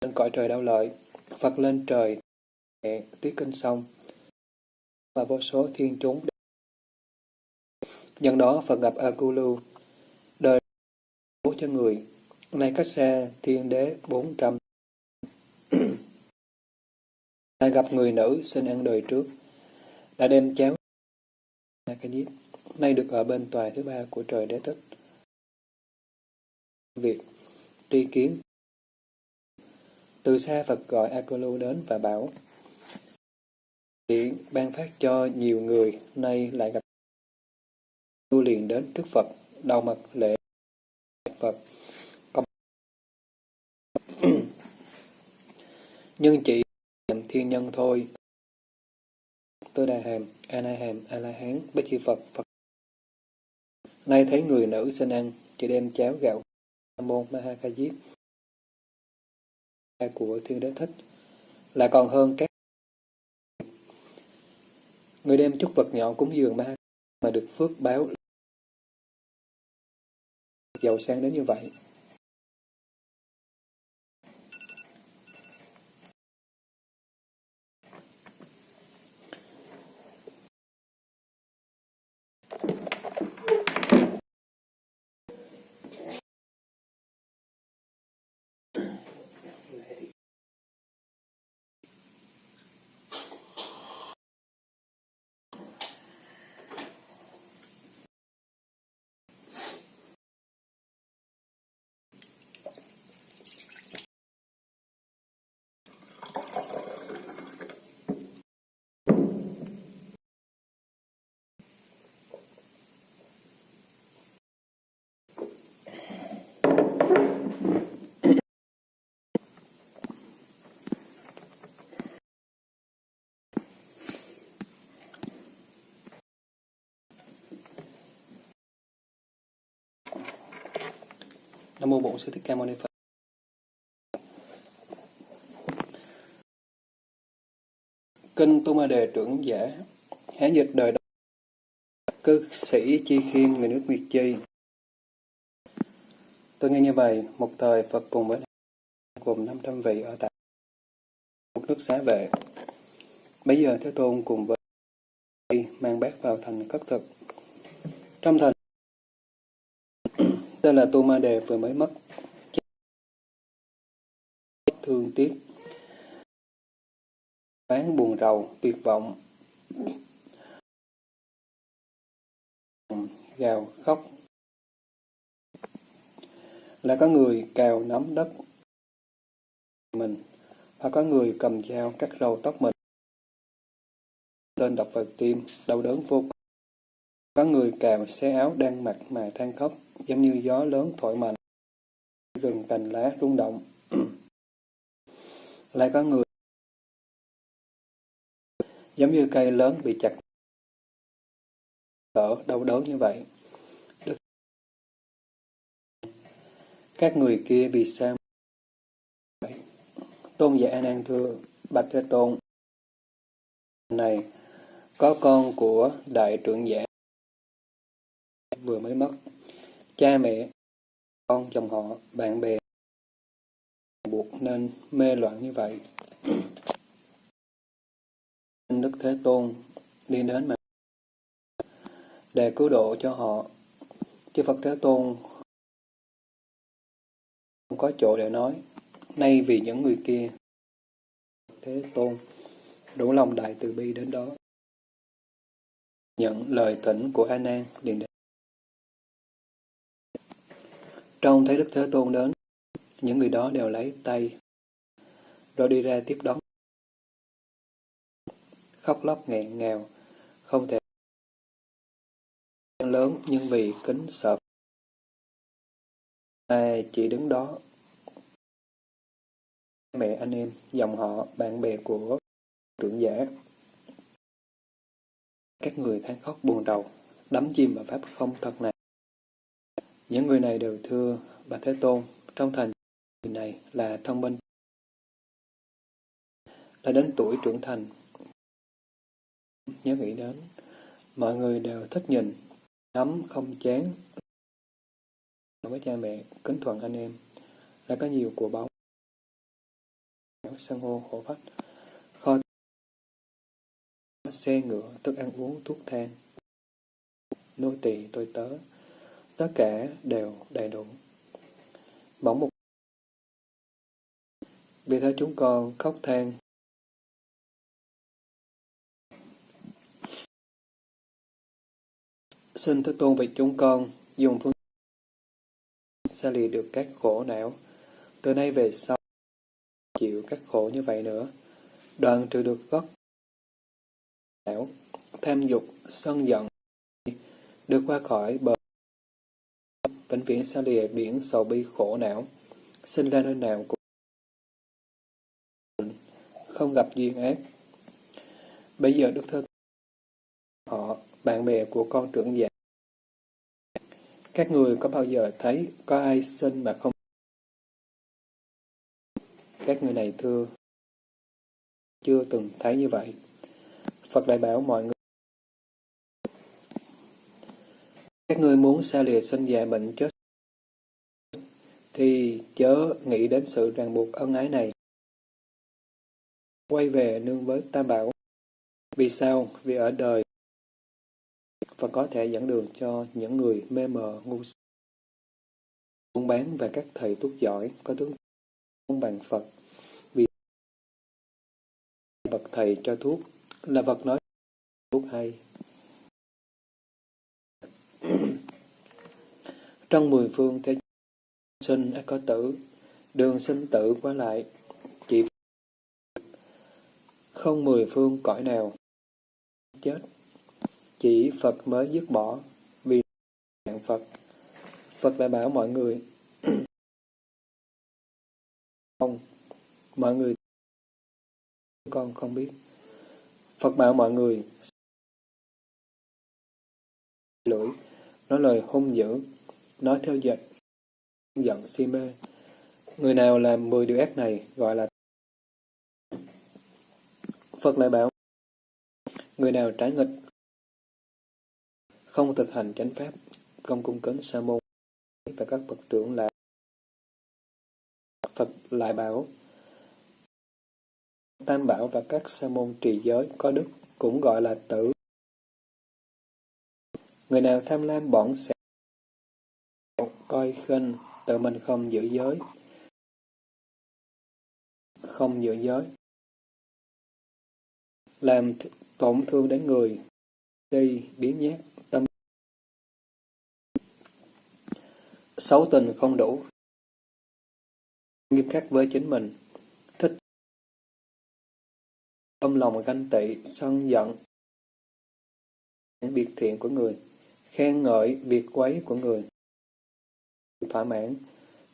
lên cõi trời đau lợi Phật lên trời tuyết kinh sông và vô số thiên chúng Nhân đó Phật gặp Akulu, đời bố cho người, nay cách xa thiên đế bốn trăm. [clears throat] Lại gặp người nữ xin ăn đời trước, đã đem cháo cái nay được ở bên tòa thứ ba của trời đế tích Việc tri kiến từ xa Phật gọi Akulu đến và bảo Hiện ban phát cho nhiều người, nay lại gặp tu liền đến trước Phật, đầu mặt lễ Phật. Công [clears throat] Nhưng chỉ làm thiên nhân thôi. Tôi đà hàm, a na hàm, a la hán, bích chi Phật, Phật. Nay thấy người nữ xin ăn, chỉ đem cháo gạo môn ma ha ca diếp của thiên đế thích, là còn hơn các người đem chút vật nhỏ cúng dường ma mà được phước báo giàu sang đến như vậy. Nam mô Bổn Sư Thích Ca Mâu Ni Phật. Kinh Tu Ma Đề trưởng giả Hán dịch đời đó Cư sĩ Chi Khiêm người nước Nguyệt Chi Tôi nghe như vậy, một thời Phật cùng với cùng 500 vị ở tại một nước xá vệ. Bây giờ Thế Tôn cùng với vào thành cất thực. Trong thành, tên là Tu Ma Đề vừa mới mất. Thương tiếc, bán buồn rầu, tuyệt vọng, gào khóc. Là có người cào nắm đất mình, hoặc có người cầm dao cắt râu tóc mình. Tên đọc vào tim, đau đớn vô cùng. Có người cào xé áo đang mặc mà than khóc, giống như gió lớn thổi mạnh. Rừng cành lá rung động. [clears throat] Lại có người giống như cây lớn bị chặt ở đau đớn như vậy. Đức các người kia vì sao? Tôn giả An An thưa Bạch Thế Tôn này, có con của đại trưởng giả vừa mới mất. Cha mẹ, con chồng họ, bạn bè buộc nên mê loạn như vậy. [clears throat] Đức Thế Tôn đi đến mà để cứu độ cho họ. Chư Phật Thế Tôn không có chỗ để nói. Nay vì những người kia, Thế Tôn đủ lòng đại từ bi đến đó. Nhận lời thỉnh của A Nan liền đến. Trong thấy Đức Thế Tôn đến, những người đó đều lấy tay rồi đi ra tiếp đón. Khóc lóc nghẹn ngào, không thể lớn nhưng vì kính sợ. Ai chỉ đứng đó? Mẹ anh em dòng họ bạn bè của trưởng giả. Các người than khóc buồn rầu đắm chìm vào pháp không thật này những người này đều thưa bà thế tôn trong thành người này là thông minh đã đến tuổi trưởng thành. Nhớ nghĩ đến mọi người đều thích nhìn Nắm không chán. Với cha mẹ, kính thuận anh em, đã có nhiều của báu. sân hô khổ phách, kho xe ngựa, thức ăn uống, thuốc thang, nô tỳ tôi tớ, tất cả đều đầy đủ. Bỗng một vì thế chúng con khóc than Xin Thế Tôn vì chúng con dùng phương xa lìa được các khổ não. Từ nay về sau, chịu các khổ như vậy nữa. Đoạn trừ được gốc não, tham dục, sân giận, được qua khỏi bờ vĩnh viễn xa lìa biển sầu bi khổ não, sinh ra nơi nào cũng không gặp duyên ác. Bây giờ Đức Thơ họ bạn bè của con trưởng giả. Các người có bao giờ thấy có ai sinh mà không các người này thưa chưa từng thấy như vậy. Phật lại bảo mọi người các người muốn xa lìa sinh già bệnh chết, thì chớ nghĩ đến sự ràng buộc ân ái này. Quay về nương với Tam Bảo. Vì sao? Vì ở đời, và có thể dẫn đường cho những người mê mờ, ngu si. Buôn bán và các thầy thuốc giỏi, có tướng không bằng Phật vì bậc thầy cho thuốc, là vật nói, thuốc hay. Trong mười phương thế sinh có tử, đường sinh tử qua lại, chỉ không mười phương cõi nào chết chỉ Phật mới dứt bỏ, vì dạng Phật. Phật đã bảo mọi người, [clears throat] không, mọi người con không biết. Phật bảo mọi người, lưỡi, nói lời hung dữ, nói theo dệt, giận si mê. Người nào làm mười điều ác này gọi là Phật lại bảo, người nào trái nghịch không thực hành chánh pháp, không cung kính sa môn và các bậc trưởng là Phật lại bảo Tam bảo và các sa môn trì giới có đức cũng gọi là tử Người nào tham lam bỏng sẻ coi khinh, tự mình không giữ giới, không giữ giới, làm tổn thương đến người, đi, biến nhát, tâm. Xấu tình không đủ, nghiêm khắc với chính mình, thích. Tâm lòng ganh tị, sân giận, biệt thiện của người, khen ngợi việc quấy của người, thỏa mãn,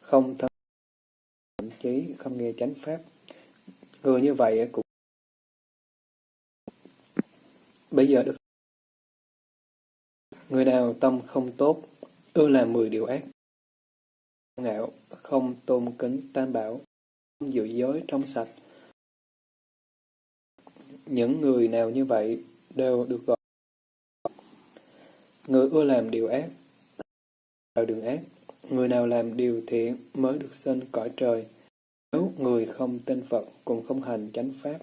không thân, thậm chí không nghe chánh pháp. Người như vậy cũng Bây giờ được Người nào tâm không tốt, ưa làm mười điều ác, ngạo, không tôn kính tam bảo, không giữ giới trong sạch. Những người nào như vậy đều được gọi Người ưa làm điều ác, vào đường ác. Người nào làm điều thiện mới được sinh cõi trời. Nếu người không tin Phật cũng không hành chánh pháp.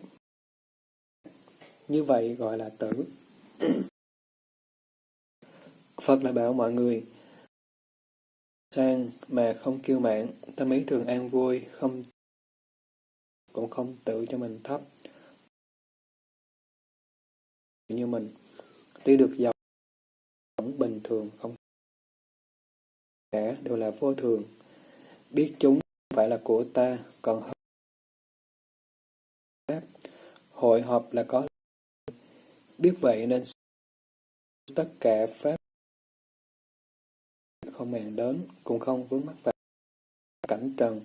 Như vậy gọi là tử. [clears throat] Phật lại bảo mọi người sang mà không kiêu mạn, tâm ý thường an vui, không cũng không tự cho mình thấp. Như mình, tuy được giàu vẫn bình thường không cả đều là vô thường. Biết chúng phải là của ta, còn pháp hội họp là có biết vậy nên tất cả pháp không màng đến cũng không vướng mắc vào cảnh trần.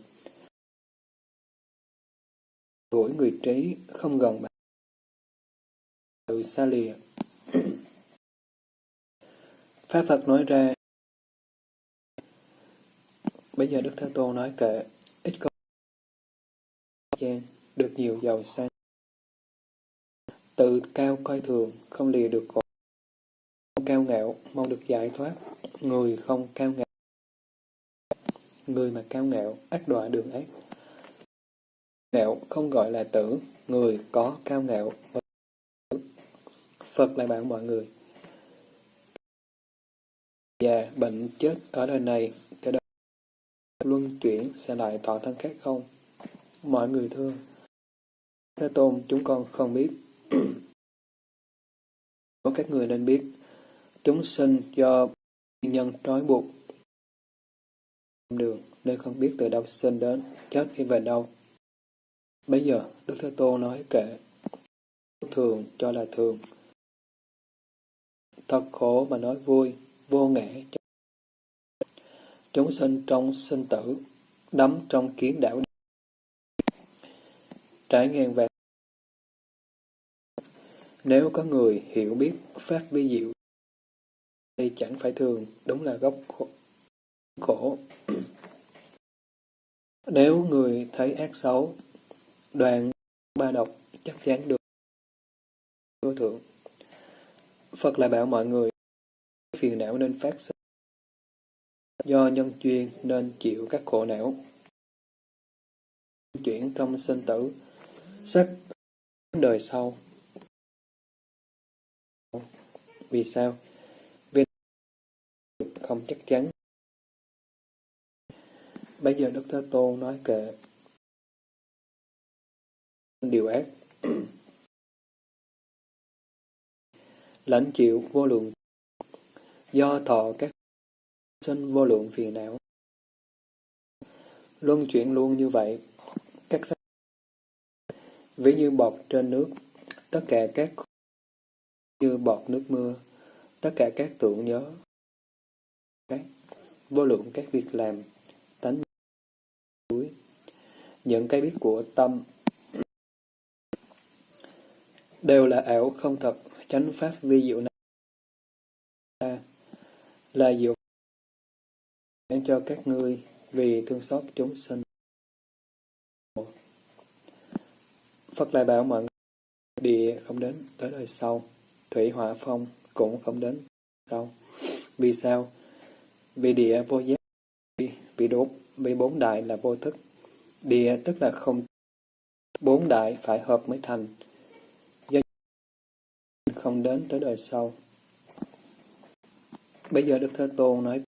Gũi người trí không gần bạn từ xa lìa. [coughs] Pháp Phật nói ra Bây giờ Đức Thế Tôn nói kệ ít có gian được nhiều giàu sang. Tự cao coi thường không lìa được khổ cao ngạo mong được giải thoát. Người không cao ngạo người mà cao ngạo ác đọa đường ác ngạo không gọi là tử người có cao ngạo Phật lại bảo mọi người già, bệnh, chết ở đời này, luân chuyển sẽ lại tỏ thân khác không? Mọi người thương. Thế Tôn, chúng con không biết. Có các người nên biết, chúng sinh do nhân trói buộc đường nên không biết từ đâu sinh đến, chết đi về đâu. Bây giờ, Đức Thế Tôn nói kệ, thường cho là thường. Thật khổ mà nói vui, vô ngã chúng sinh trong sinh tử đắm trong kiến đảo trải ngàn về nếu có người hiểu biết phát vi diệu thì chẳng phải thường đúng là gốc khổ, khổ. nếu người thấy ác xấu đoàn ba độc chắc chắn được vô thượng Phật lại bảo mọi người phiền não nên phát sinh. Do nhân duyên nên chịu các khổ não. Chuyển trong sinh tử, sắc đời sau. Vì sao? Vì không chắc chắn. Bây giờ Đức Thế Tôn nói kệ điều ác lãnh chịu vô lượng do thọ các sinh vô lượng phiền não. Luân chuyển luôn như vậy, các sắc ví như bọt trên nước, tất cả các như bọt nước mưa, tất cả các tưởng nhớ, các vô lượng các việc làm, tánh núi, những cái biết của tâm đều là ảo không thật, chánh pháp vi diệu này là diệu dược cho các ngươi vì thương xót chúng sinh. Phật lại bảo mọi người, địa không đến tới đời sau, thủy hỏa phong cũng không đến sau. Vì sao? Vì địa vô giác, vì đốt, vì bốn đại là vô thức. Địa tức là không bốn đại phải hợp mới thành. Do không đến tới đời sau. Bây giờ Đức Thế Tôn nói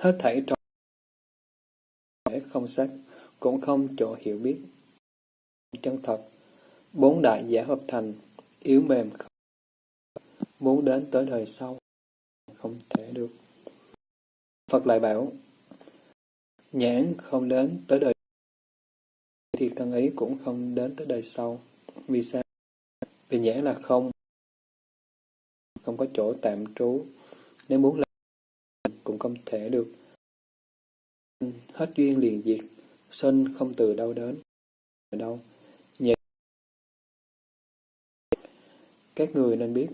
hết thảy trong thể không sắc, cũng không chỗ hiểu biết. Chân thật, bốn đại giả hợp thành, yếu mềm, muốn đến tới đời sau, không thể được. Phật lại bảo, nhãn không đến tới đời thì thân ấy cũng không đến tới đời sau. Vì sao? Vì nhãn là không, không có chỗ tạm trú. Nếu muốn làm không thể được. Hết duyên liền diệt, sinh không từ đâu đến, ở đâu. Nhẹ. Các người nên biết,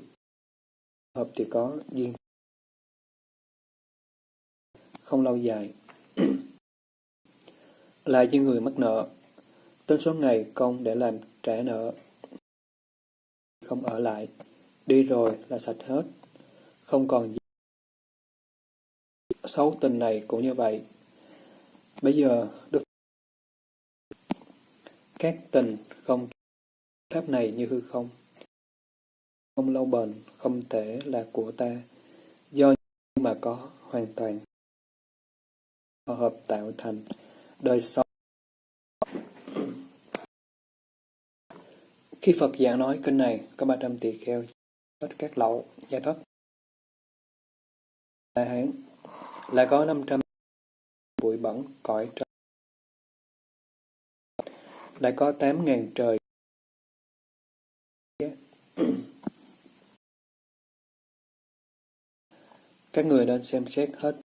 hợp thì có duyên không lâu dài. [clears throat] là như người mắc nợ, tên số ngày công để làm trả nợ. Không ở lại, đi rồi là sạch hết, không còn gì. Xấu tình này cũng như vậy. Bây giờ, được các tình không pháp này như hư không. Không lâu bền, không thể là của ta, do mà có hoàn toàn hợp tạo thành đời sau. Khi Phật giảng nói kinh này, có 300 tỳ kheo hết các lậu, giải thoát. đại Hán là có 500 bụi bẩn cõi trời. Lại có 8.000 trời. Các người nên xem xét hết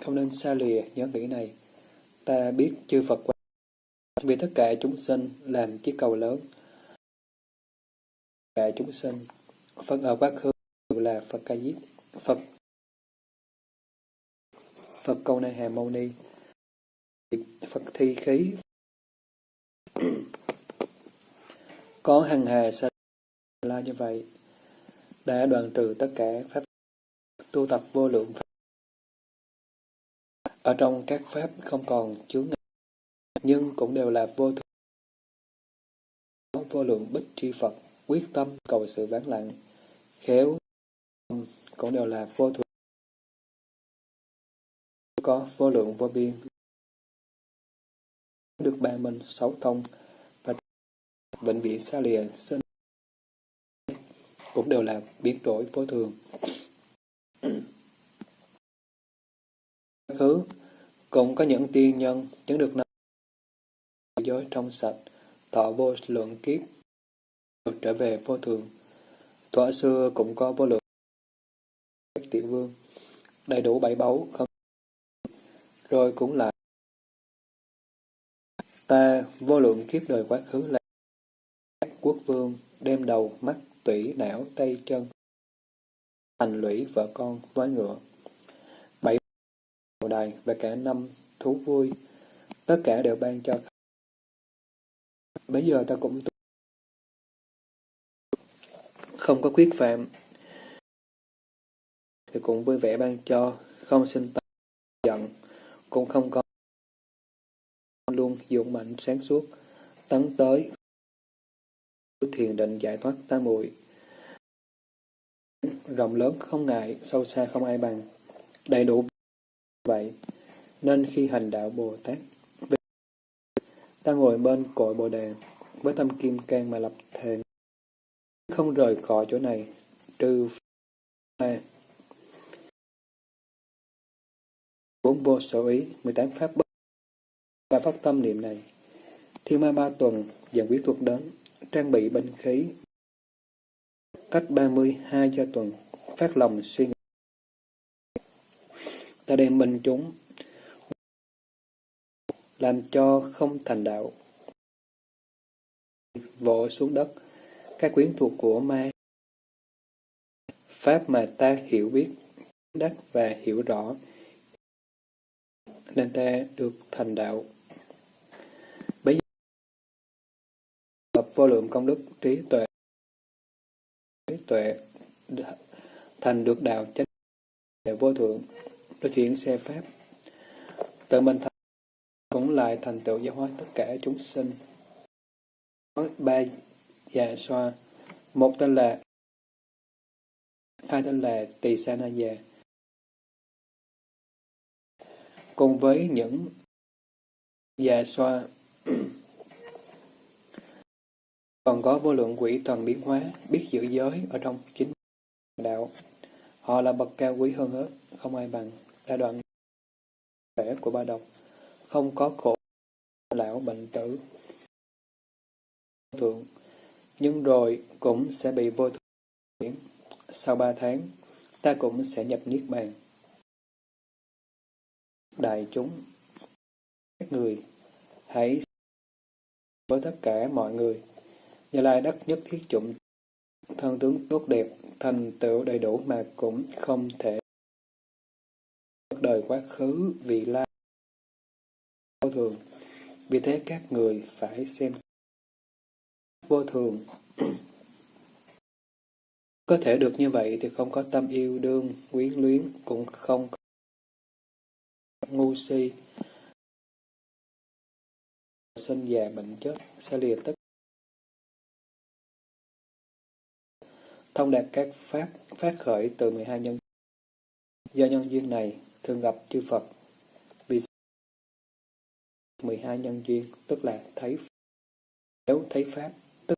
không nên xa lìa nhớ nghĩ này. Ta biết chư Phật quan vì tất cả chúng sinh làm chiếc cầu lớn. Tất cả chúng sinh, Phật ở quá khứ là Phật Ca Diếp, Phật Phật Câu này Hà Mâu Ni, Phật Thi Khí, [clears throat] có hằng hà sa la như vậy, đã đoạn trừ tất cả pháp tu tập vô lượng pháp ở trong các pháp không còn chướng ngại, nhưng cũng đều là vô thường. Vô lượng bích tri Phật, quyết tâm cầu sự vắng lặng, khéo cũng đều là vô thường. Có vô lượng vô biên, được ba minh sáu thông và vĩnh viễn xa lìa sinh cũng đều là biến đổi vô thường khứ, cũng có những tiên nhân chứng được năm giới trong sạch, thọ vô lượng kiếp, được trở về vô thường. Thuở xưa cũng có vô lượng các tiểu vương, đầy đủ bảy báu, không rồi cũng là ta vô lượng kiếp đời quá khứ là quốc vương đem đầu mắt tủy não tay chân thành lũy vợ con với ngựa đài và cả năm thú vui, tất cả đều ban cho. Bây giờ ta cũng không có quyết phạm, thì cũng vui vẻ ban cho, không sinh tâm cũng không có luôn dụng mạnh sáng suốt, tấn tới thiền định giải thoát tam muội. Rộng lớn không ngại, sâu xa không ai bằng, đầy đủ vậy, nên khi hành đạo Bồ Tát, ta ngồi bên cội Bồ Đề, với tâm kim cang mà lập thề, không rời khỏi chỗ này, trừ ma. Bốn vô sở ý, 18 pháp bất và phát tâm niệm này. Thiên ma ba tuần dần quyết thuật đến, trang bị binh khí. Cách 32 cho tuần, phát lòng suy nghĩ ta đem minh chúng làm cho không thành đạo vỗ xuống đất các quyến thuộc của ma pháp mà ta hiểu biết đắc và hiểu rõ nên ta được thành đạo bây giờ tập vô lượng công đức trí tuệ trí tuệ thành được đạo chánh vô thượng đối chuyển xe pháp. Tự mình thành cũng lại thành tựu giáo hóa tất cả chúng sinh. Có ba già xoa, một tên là hai tên là Tỳ Sanaya. Cùng với những già xoa còn có vô lượng quỷ thần biến hóa, biết giữ giới ở trong chính đạo. Họ là bậc cao quý hơn hết, không ai bằng, đã đoạn thể của ba độc, không có khổ lão bệnh tử. Thượng, nhưng rồi cũng sẽ bị vô thượng. Sau ba tháng, ta cũng sẽ nhập Niết Bàn. Đại chúng, các người, hãy với tất cả mọi người. Như Lai đất nhất thiết chủng thân tướng tốt đẹp, thành tựu đầy đủ mà cũng không thể đời quá khứ vị lai vô thường. Vì thế các người phải xem vô thường. có thể được như vậy thì không có tâm yêu đương, quyến luyến, cũng không có ngu si, sinh già bệnh chết, sẽ lìa tất. Thông đạt các pháp phát khởi từ 12 nhân do nhân duyên này thường gặp chư Phật. Vì 12 nhân duyên tức là thấy nếu thấy pháp tức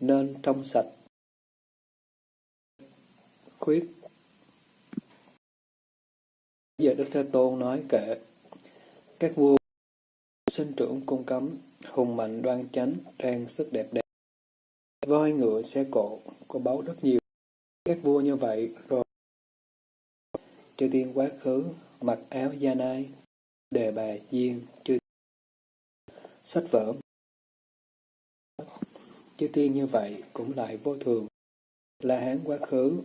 nên trong sạch. Khuyết giờ Đức Thế Tôn nói kệ, các vua sinh trưởng cung cấm, hùng mạnh đoan chánh, trang sức đẹp đẹp voi ngựa, xe cộ, có báu rất nhiều. Các vua như vậy rồi chư tiên quá khứ, mặc áo da nai, đề bà diên chư sách vở. Chư tiên như vậy cũng lại vô thường là hán quá khứ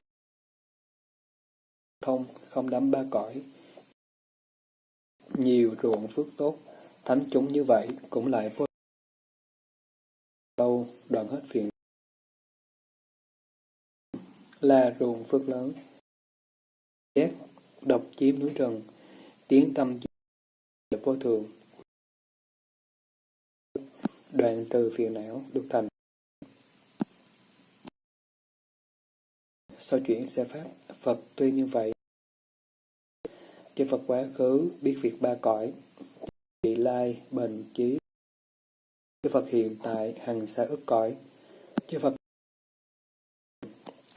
không không đắm ba cõi nhiều ruộng phước tốt thánh chúng như vậy cũng lại vô lâu đoạn hết phiền là ruộng phước lớn. Giác, độc chiếm núi rừng, tiếng tâm vô thường. Đoạn từ phiền não được thành. Sau chuyển xe pháp, Phật tuy như vậy, chư Phật quá khứ biết việc ba cõi, vị lai, bền trí, chư Phật hiện tại hằng xa ức cõi, chư Phật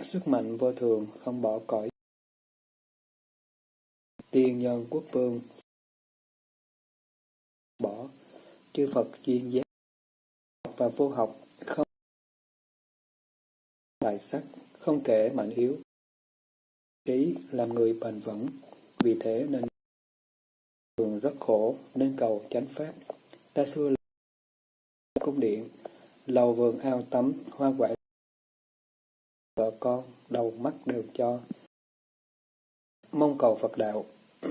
Sức mạnh vô thường không bỏ cõi. Tiên nhân quốc vương bỏ, chư Phật duyên giác và vô học không tài sắc, không kể mạnh yếu. Trí làm người bền vững, vì thế nên thường rất khổ nên cầu chánh pháp. Ta xưa là cung điện, lầu vườn ao tắm, hoa quả vợ con, đầu mắt đều cho. Mong cầu Phật đạo. [clears throat]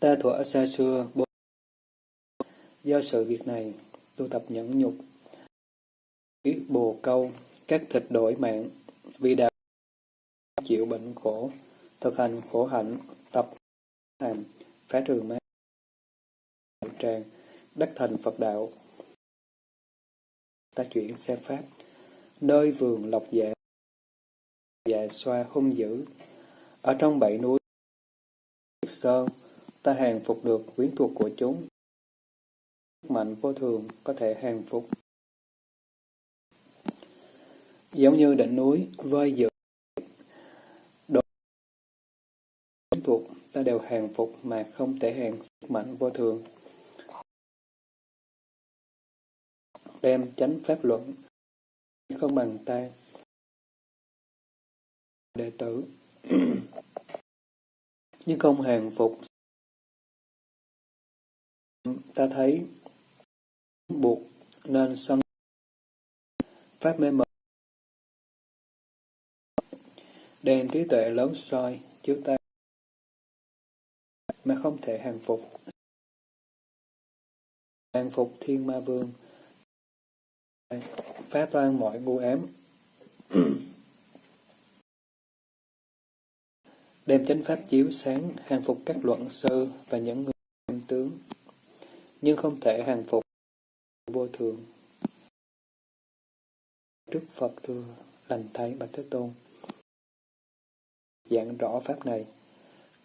Ta thuở xa xưa, bố do sự việc này, tu tập nhẫn nhục, biết bồ câu, các thịt đổi mạng, vì đạo chịu bệnh khổ, thực hành khổ hạnh, tập hành phá trừ ma, tràng, đắc thành Phật đạo. Ta chuyển xe pháp, nơi vườn lộc dạ, dạ xoa hung dữ. Ở trong bảy núi sơn, ta hàng phục được quyến thuộc của chúng. Mạnh vô thường có thể hàng phục. Giống như đỉnh núi, vơi dữ đồ quyến thuộc ta đều hàng phục mà không thể hàng sức mạnh vô thường. Đem chánh pháp luận không bằng ta. Đệ tử. [clears throat] Nhưng không hàng phục. Ta thấy buộc nên sân. Pháp mê mờ đem trí tuệ lớn soi chiếu ta mà không thể hàng phục hàng phục thiên ma vương phá toan mọi ngu ám. [clears throat] Đem chánh pháp chiếu sáng, hàng phục các luận sư và những người em tướng, nhưng không thể hàng phục vô thường. trước Phật thưa lành thay Bạch Thế Tôn. Giảng rõ Pháp này.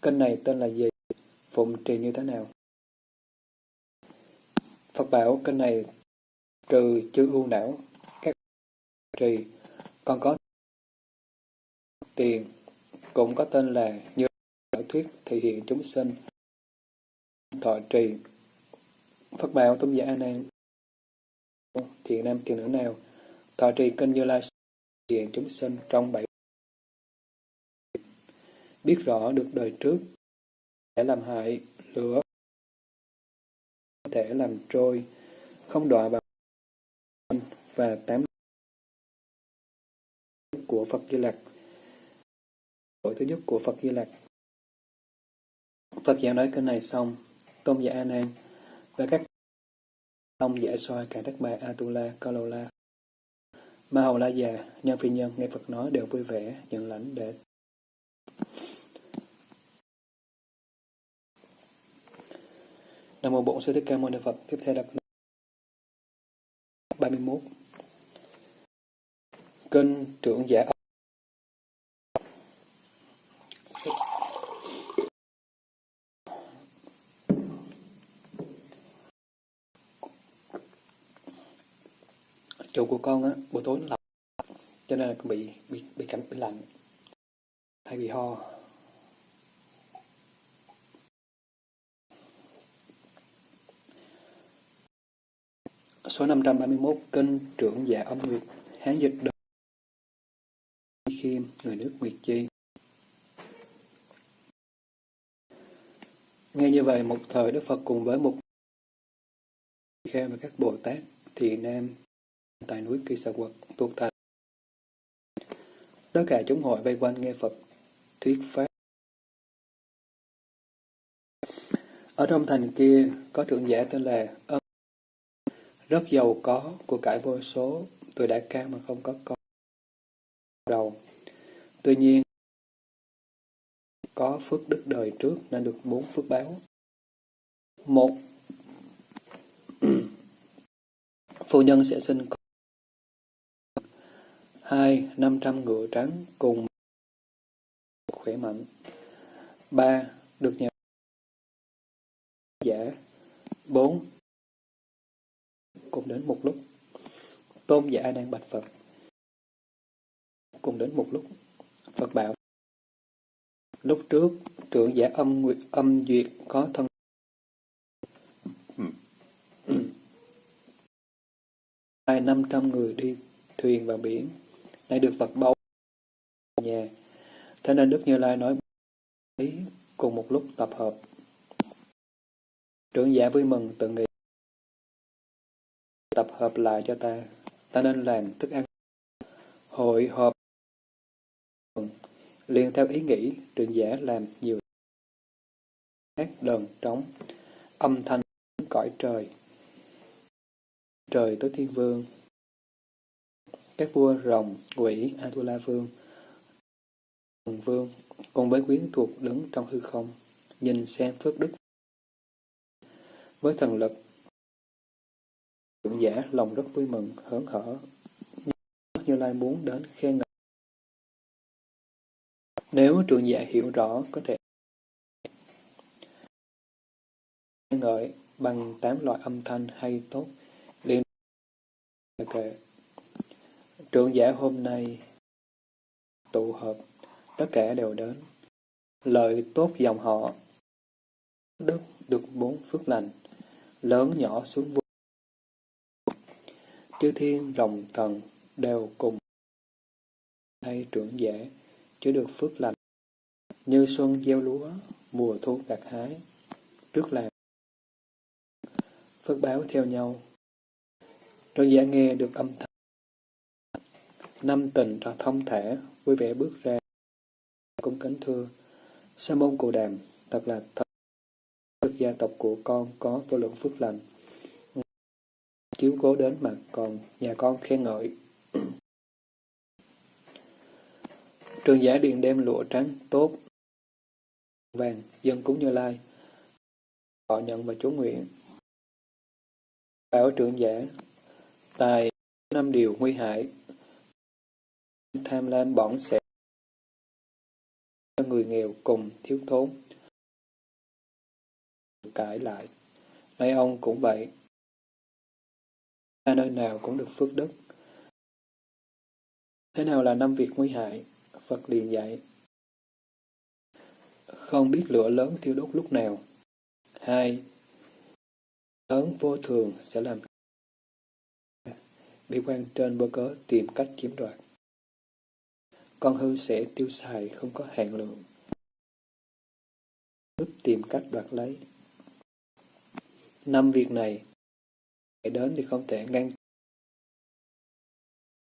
Kênh này tên là gì? Phụng trì như thế nào? Phật bảo kênh này trừ chư ưu não, các trì, còn có tiền, cũng có tên là như đạo thuyết thể hiện chúng sinh, thọ trì. Phật bảo tôn giả A Nan thiện nam thiện nữ nào thọ trì kênh Như Lai hiện chúng sinh trong bảy biết rõ được đời trước thể làm hại lửa có thể làm trôi không đọa vào và tám của Phật Di Lặc Tội thứ nhất của Phật Di Lặc Phật giảng nói cái này xong tôn giả A Nan và các ông giải soi cả các bà Atula, Kalola. Ma Hầu La già, nhân phi nhân nghe Phật nói đều vui vẻ, nhận lãnh để Nam mô Bổn Sư Thích Ca Mâu Ni Phật. Tiếp theo là 31. Kinh trưởng giả chủ của con á, buổi tối nó lạnh, cho nên là con bị bị bị cảm bị lạnh, hay bị ho số 531 kinh trưởng giả âm nguyệt hán dịch đời khiêm người nước nguyệt chi nghe như vậy một thời đức phật cùng với một khe và các bồ tát thì nam tại núi Kỳ Sa Quật, tu thành. Tất cả chúng hội vây quanh nghe Phật thuyết pháp. Ở trong thành kia có trưởng giả tên là Âm, rất giàu có, của cải vô số, tuổi đã cao mà không có con đầu. Tuy nhiên, có phước đức đời trước nên được bốn phước báo. Một, [clears throat] phu nhân sẽ sinh con hai năm trăm ngựa trắng cùng khỏe mạnh. ba Được nhà giả. bốn Cùng đến một lúc. Tôn giả đang bạch Phật. Cùng đến một lúc. Phật bảo. Lúc trước, trưởng giả âm nguyệt âm duyệt có thân hai năm trăm người đi thuyền vào biển nay được Phật bầu nhà. Thế nên Đức Như Lai nói ý cùng một lúc tập hợp. Trưởng giả vui mừng tự nghĩ tập hợp lại cho ta, ta nên làm thức ăn. Hội họp liền theo ý nghĩ trưởng giả làm nhiều hát đờn trống, âm thanh cõi trời. Trời tới thiên vương, các vua rồng, quỷ, Atula vương, hùng vương, cùng với quyến thuộc đứng trong hư không, nhìn xem phước đức. Với thần lực, trưởng giả lòng rất vui mừng, hớn hở, như Lai muốn đến khen ngợi. Nếu trưởng giả hiểu rõ, có thể khen ngợi bằng tám loại âm thanh hay tốt, liên kệ. Trưởng giả hôm nay tụ hợp, tất cả đều đến. Lợi tốt dòng họ, đức được bốn phước lành, lớn nhỏ xuống vô. Chư thiên rồng thần đều cùng hay trưởng giả chứa được phước lành như xuân gieo lúa mùa thu gặt hái trước làm phước báo theo nhau trưởng giả nghe được âm thanh Năm tình ra thông thể vui vẻ bước ra. Cung kính thưa, Sa môn Cù Đàm, thật là thật. Gia tộc của con có vô lượng phước lành. Cố đến mà còn nhà con khen ngợi. [clears throat] Trường giả điện đem lụa trắng tốt, vàng, dân cúng như lai. Họ nhận và chú nguyện. Bảo trưởng giả, tài năm điều nguy hại, tham lam bỏng sẽ cho người nghèo cùng thiếu thốn. Cãi lại, nay ông cũng vậy ta nơi nào cũng được phước đức. Thế nào là năm việc nguy hại? Phật liền dạy. Không biết lửa lớn thiêu đốt lúc nào. Hai, lớn vô thường sẽ làm bị quan trên vô cớ tìm cách chiếm đoạt. Con hư sẽ tiêu xài không có hạn lượng. Lúc tìm cách đoạt lấy. Năm việc này đến thì không thể ngăn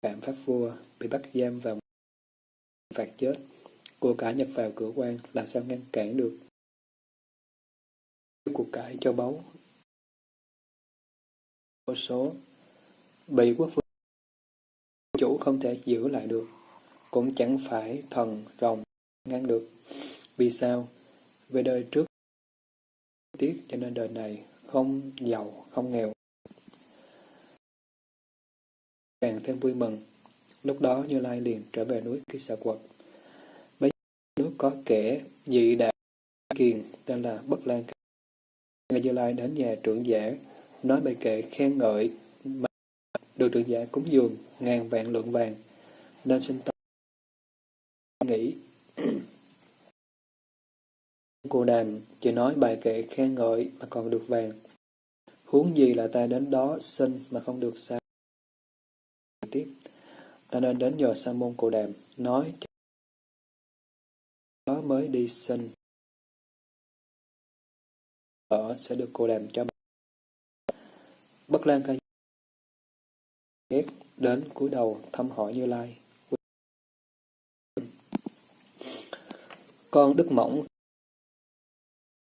phạm pháp vua, bị bắt giam vào phạt chết. Của cải nhập vào cửa quan làm sao ngăn cản được? Cuộc cải cho báu vô số, bị quốc vương chủ không thể giữ lại được, cũng chẳng phải thần rồng ngăn được. Vì sao? Về đời trước tiếc cho nên đời này không giàu, không nghèo càng thêm vui mừng. Lúc đó như lai liền trở về núi kỳ xà quật bấy giờ có kẻ dị đại kiền tên là bất lan ngài như lai đến nhà trưởng giả, nói bài kệ khen ngợi, mà được trưởng giả cúng dường ngàn vạn lượng vàng, nên sinh tâm nghĩ, [clears throat] cô đàm chỉ nói bài kệ khen ngợi mà còn được vàng. Huống gì là ta đến đó xin mà không được sao? Ta nên đến nhờ sa môn cô đàm, nói đó mới đi xin ở sẽ được cô đàm cho bất lan ca ghét đến cúi đầu thăm hỏi như lai. Con đức mỏng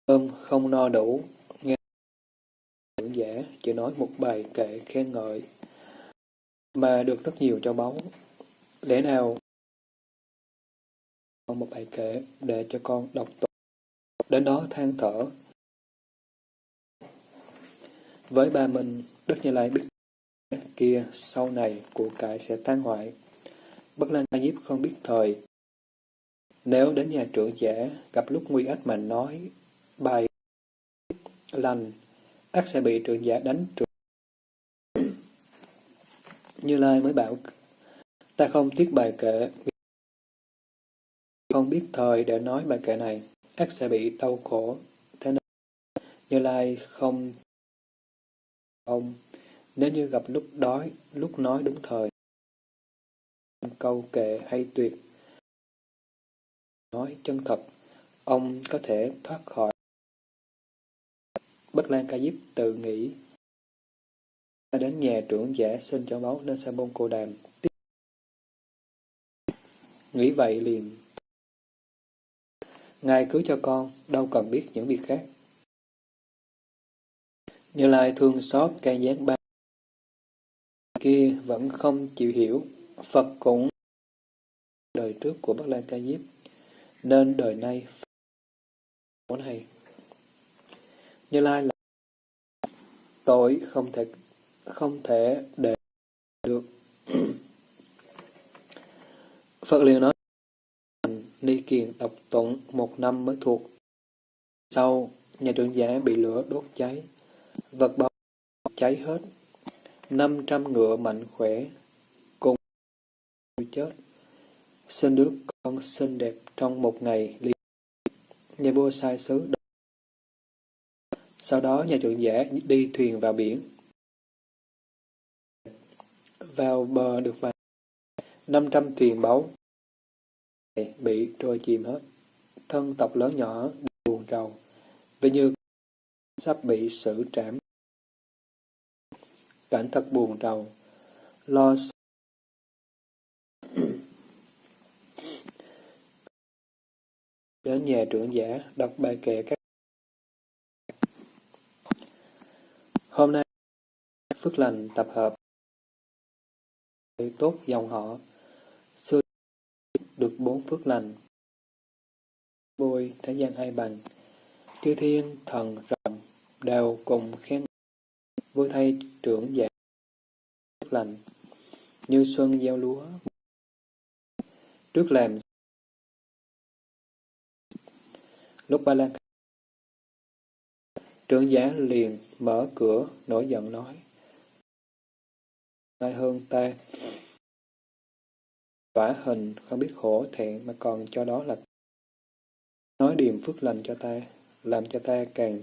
cơm không no đủ, nghe giả chỉ nói một bài kệ khen ngợi mà được rất nhiều cho báu. Lẽ nào con một bài kể để cho con đọc tụng? Đến đó than thở. Với ba mình đức như lai biết kia sau này của cải sẽ tan hoại. Bất lan ta diếp không biết thời. Nếu đến nhà trưởng giả gặp lúc nguy ách mà nói bài lành, ác sẽ bị trưởng giả đánh trưởng. Như Lai mới bảo, ta không tiếc bài kệ, không biết thời để nói bài kệ này, ác sẽ bị đau khổ. Thế nên, Như Lai không ông, nếu như gặp lúc đói, lúc nói đúng thời, câu kệ hay tuyệt, nói chân thật, ông có thể thoát khỏi. Bất Lan Ca Diếp tự nghĩ ta đến nhà trưởng giả xin cho máu nên sa môn cô đàm. Nghĩ vậy liền. Ngài cứ cho con, đâu cần biết những việc khác. Như Lai thương xót can gián ba kia vẫn không chịu hiểu. Phật cũng đời trước của bắc Lan Ca Diếp nên đời nay này như lai là tội không thể không thể để được. [clears throat] Phật liền nói, Ni Kiền đọc tụng một năm mới thuộc. Sau, nhà trưởng giả bị lửa đốt cháy. Vật bao cháy hết. Năm trăm ngựa mạnh khỏe cùng chết. Sinh đứa con xinh đẹp trong một ngày liền. Nhà vua sai sứ sau đó, nhà trưởng giả đi thuyền vào biển vào bờ được vài năm trăm thuyền báu. Bị trôi chìm hết. Thân tộc lớn nhỏ buồn rầu. Vì như sắp bị xử trảm. Cảnh thật buồn rầu. Lo đến [clears throat] nhà trưởng giả, đọc bài kệ các. Hôm nay, phước lành tập hợp tốt dòng họ. Xưa được bốn phước lành. Bôi thế gian hai bằng chư thiên thần rộng đều cùng khen. Vui thay trưởng giả phước lành. Như xuân gieo lúa. Trước làm. Lúc ba lan. Trưởng giả liền mở cửa nổi giận nói ai hơn ta vả hình, không biết hổ, thẹn, mà còn cho đó là nói điềm phước lành cho ta, làm cho ta càng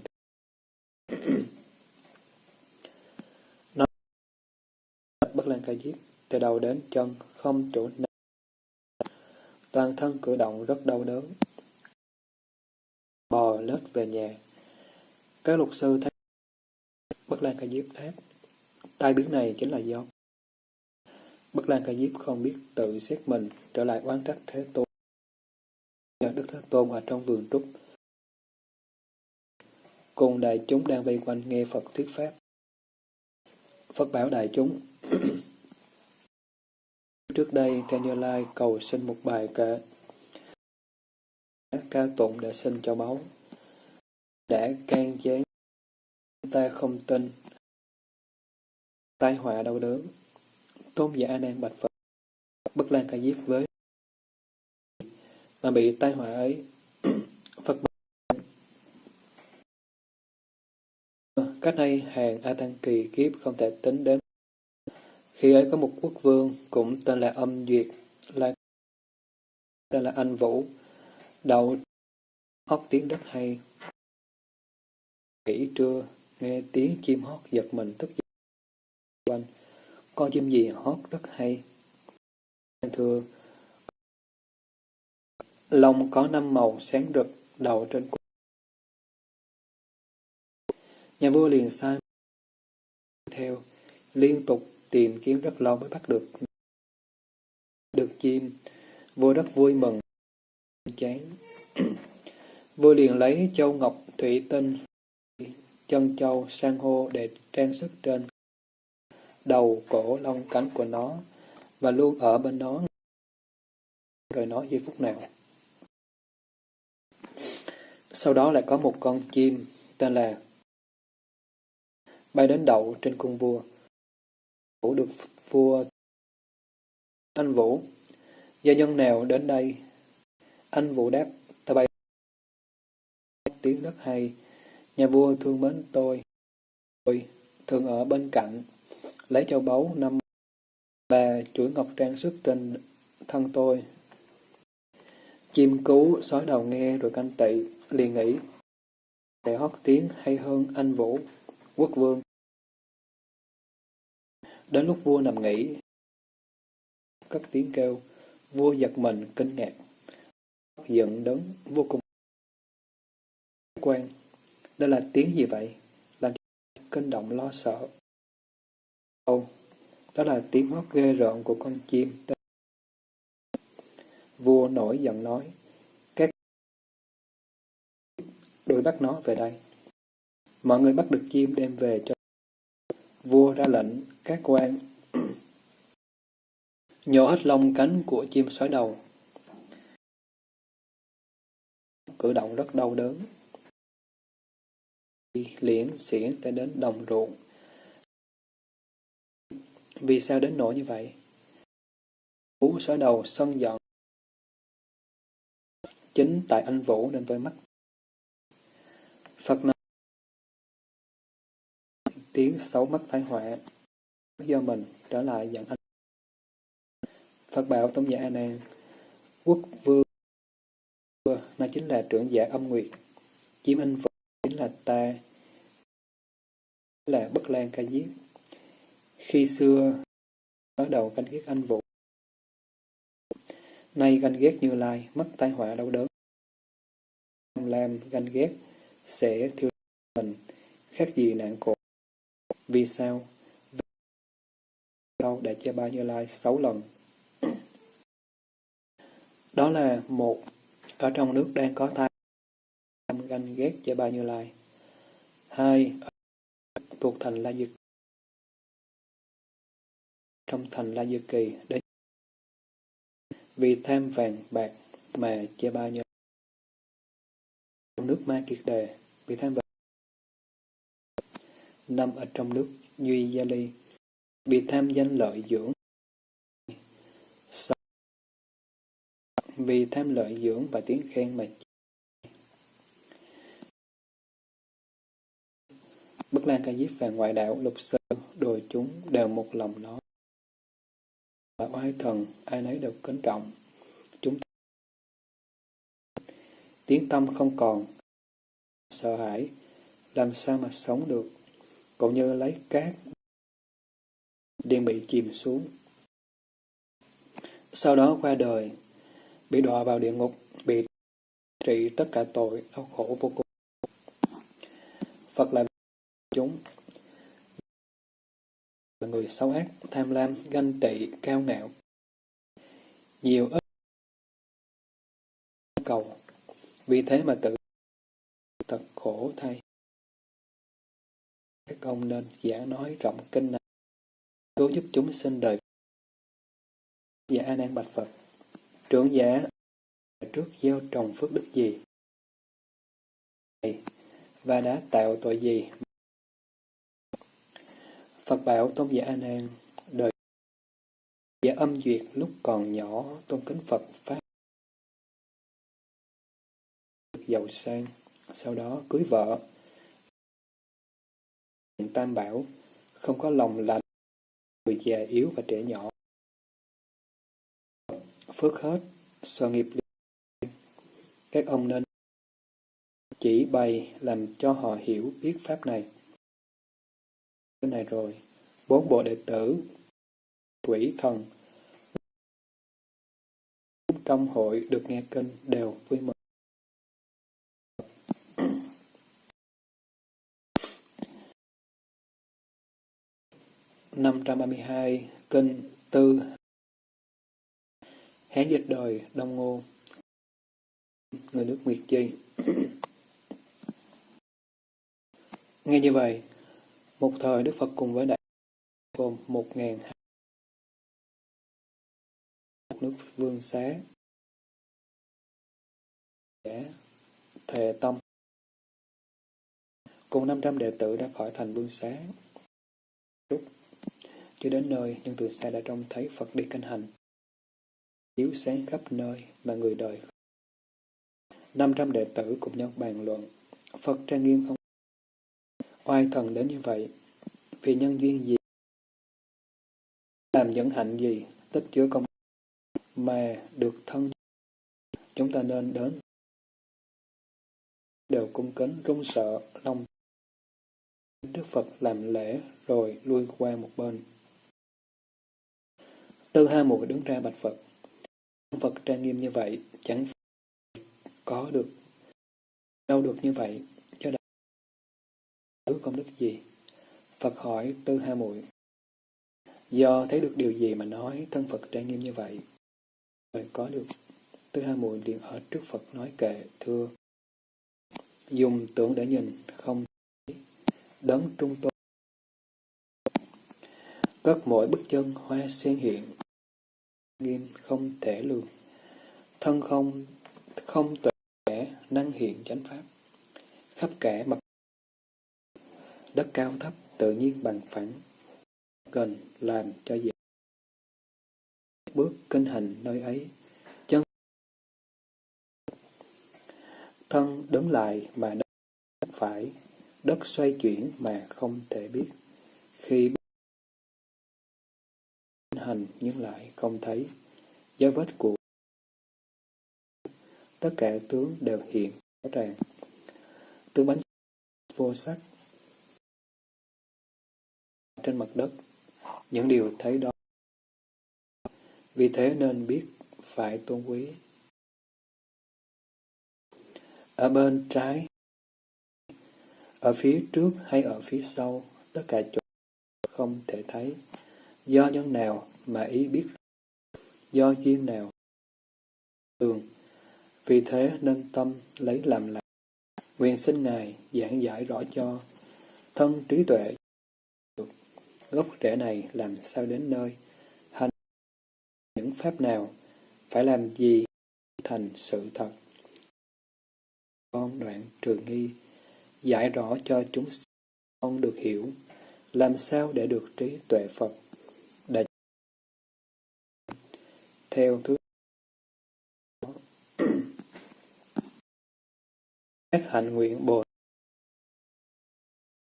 [clears throat] nói bất lan ca diếp từ đầu đến chân, không chỗ nào. Toàn thân cử động rất đau đớn. Bò lết về nhà. Các luật sư thấy bất lan ca diếp đáp tai biến này chính là do bất lan ca diếp không biết tự xét mình trở lại oán trách thế tôn. Nhờ đức thế tôn ở trong vườn trúc. Cùng đại chúng đang vây quanh nghe Phật thuyết pháp. Phật bảo đại chúng [clears throat] Trước đây, Theo Như Lai cầu xin một bài ca ca tụng để xin cho báu. Đã can gián ta không tin tai họa đau đớn tôn giả A Nan bạch Phật bất lan ca diếp với mà bị tai họa ấy [clears throat] Phật Cách nay hàng A Tăng Kỳ kiếp không thể tính đến. Khi ấy có một quốc vương cũng tên là Âm Duyệt, là tên là Anh Vũ, đậu hót tiếng rất hay. Kỹ trưa, nghe tiếng chim hót giật mình tức giận có chim gì hót rất hay. Thưa, lông có năm màu sáng rực, đầu trên cổ Nhà vua liền sai theo, liên tục tìm kiếm rất lâu mới bắt được được chim. Vua rất vui mừng, chán. [clears throat] vua liền lấy châu ngọc, thủy tinh, chân châu, san hô để trang sức trên đầu, cổ, lông, cánh của nó và luôn ở bên nó rồi nó giây phút nào. Sau đó lại có một con chim tên là bay đến đậu trên cung vua. Vũ được vua anh Vũ, gia nhân nào đến đây? Anh Vũ đáp, ta bay tiếng rất hay, nhà vua thương mến tôi. Tôi thường ở bên cạnh, lấy châu báu năm và chuỗi ngọc trang sức trên thân tôi. Chim cú sói đầu nghe rồi canh tị, liền nghĩ, để hót tiếng hay hơn anh Vũ, quốc vương. Đến lúc vua nằm nghỉ, cất tiếng kêu, vua giật mình, kinh ngạc, giận đớn, vô cùng quan. Đây là tiếng gì vậy? Làm kinh động lo sợ câu. đó là tiếng hót ghê rợn của con chim. Vua nổi giận nói, các đuổi bắt nó về đây. Mọi người bắt được chim đem về cho vua ra lệnh các quan [clears throat] nhổ hết lông cánh của chim sói đầu. Cử động rất đau đớn. Liễn xiển đã đến đồng ruộng. Vì sao đến nỗi như vậy? Vũ sở đầu sân giận. Chính tại anh Vũ nên tôi mắc. Phật nói tiếng xấu mất tai họa do mình trở lại giận anh. Phật bảo Tôn giả A Nan, quốc vương nó chính là trưởng giả âm nguyệt, chiếm anh vũ chính là ta, là bất lan ca diếp. Khi xưa, bắt đầu canh ghét anh vũ, nay ganh ghét Như Lai, mất tai họa đau đớn. Làm ganh ghét sẽ thiêu mình, khác gì nạn khổ. Vì sao? Vì sao đã che ba Như Lai sáu lần. Đó là một ở trong nước đang có tai ganh ghét che ba Như Lai. Hai thuộc thành La Dực trong thành La Dư Kỳ đến vì tham vàng bạc mà che ba nhiêu trong nước Ma Kiệt Đề vì tham vàng năm ở trong nước Duy Gia Ly, vì tham danh lợi dưỡng. vì tham lợi dưỡng và tiếng khen mà Bất Lan Ca Diếp và ngoại đạo Lục Sư, đồ chúng đều một lòng nói. Và oai thần, ai nấy đều kính trọng. Chúng ta tiếng tâm không còn, sợ hãi, làm sao mà sống được, cũng như lấy cát điên bị chìm xuống. Sau đó qua đời, bị đọa vào địa ngục, bị trị tất cả tội, đau khổ vô cùng. Phật là chúng là người xấu ác, tham lam, ganh tị, cao ngạo. Nhiều ít cầu, vì thế mà tự thật khổ thay. Các ông nên giảng nói rộng kinh này, cứu giúp chúng sinh đời. Dạ A Nan bạch Phật, trưởng giả trước gieo trồng phước đức gì và đã tạo tội gì Phật bảo Tôn giả A Nan đời giả âm duyệt lúc còn nhỏ tôn kính Phật Pháp giàu sang, sau đó cưới vợ. Tam bảo không có lòng lành, người già yếu và trẻ nhỏ. Phước hết, so nghiệp Các ông nên chỉ bày làm cho họ hiểu biết Pháp này này rồi. Bốn bộ đệ tử, quỷ thần, trong hội được nghe kinh đều vui mừng. năm trăm ba mươi hai Kinh Tư Hán dịch đời Đông Ngô Người nước Nguyệt Chi Nghe như vậy, một thời Đức Phật cùng với đại gồm một ngàn một nước vương xá. Thề tâm. Cùng 500 đệ tử đã khỏi thành vương xá. Lúc chưa đến nơi, nhưng từ xa đã trông thấy Phật đi canh hành. Chiếu sáng khắp nơi mà người đời. 500 đệ tử cùng nhau bàn luận. Phật trang nghiêm không oai thần đến như vậy? Vì nhân duyên gì? Làm những hạnh gì? Tích chứa công mà được thân chúng ta nên đến đều cung kính, run sợ, lòng Đức Phật làm lễ rồi lui qua một bên. Tư Ha Muội đứng ra bạch Phật. Phật trang nghiêm như vậy, chẳng có được, đâu được như vậy thứ công đức gì? Phật hỏi Tư Ha Muội Do thấy được điều gì mà nói thân Phật trang nghiêm như vậy? Rồi có được. Tư Ha Muội liền ở trước Phật nói kệ, thưa. Dùng tưởng để nhìn, không thấy. đấng trung tôn. Cất mỗi bức chân hoa sen hiện, nghiêm không thể lường. Thân không không tuệ năng hiện chánh pháp. Khắp cả mặt Đất cao thấp tự nhiên bằng phẳng, gần làm cho dễ. Bước kinh hành nơi ấy, chân thân đứng lại mà đất phải, đất xoay chuyển mà không thể biết. Khi kinh hành nhưng lại không thấy, dấu vết của tất cả tướng đều hiện rõ ràng. Tướng bánh vô sắc trên mặt đất. Những điều thấy đó. Vì thế nên biết phải tôn quý. Ở bên trái, ở phía trước hay ở phía sau, tất cả chỗ không thể thấy. Do nhân nào mà ý biết, do duyên nào thường. Vì thế nên tâm lấy làm lạc. Nguyện xin Ngài giảng giải rõ cho thân trí tuệ gốc rễ này làm sao đến nơi, hành những pháp nào, phải làm gì thành sự thật. Con đoạn trừ nghi, giải rõ cho chúng con được hiểu, làm sao để được trí tuệ Phật. Đã theo thứ [coughs] các hạnh nguyện bồ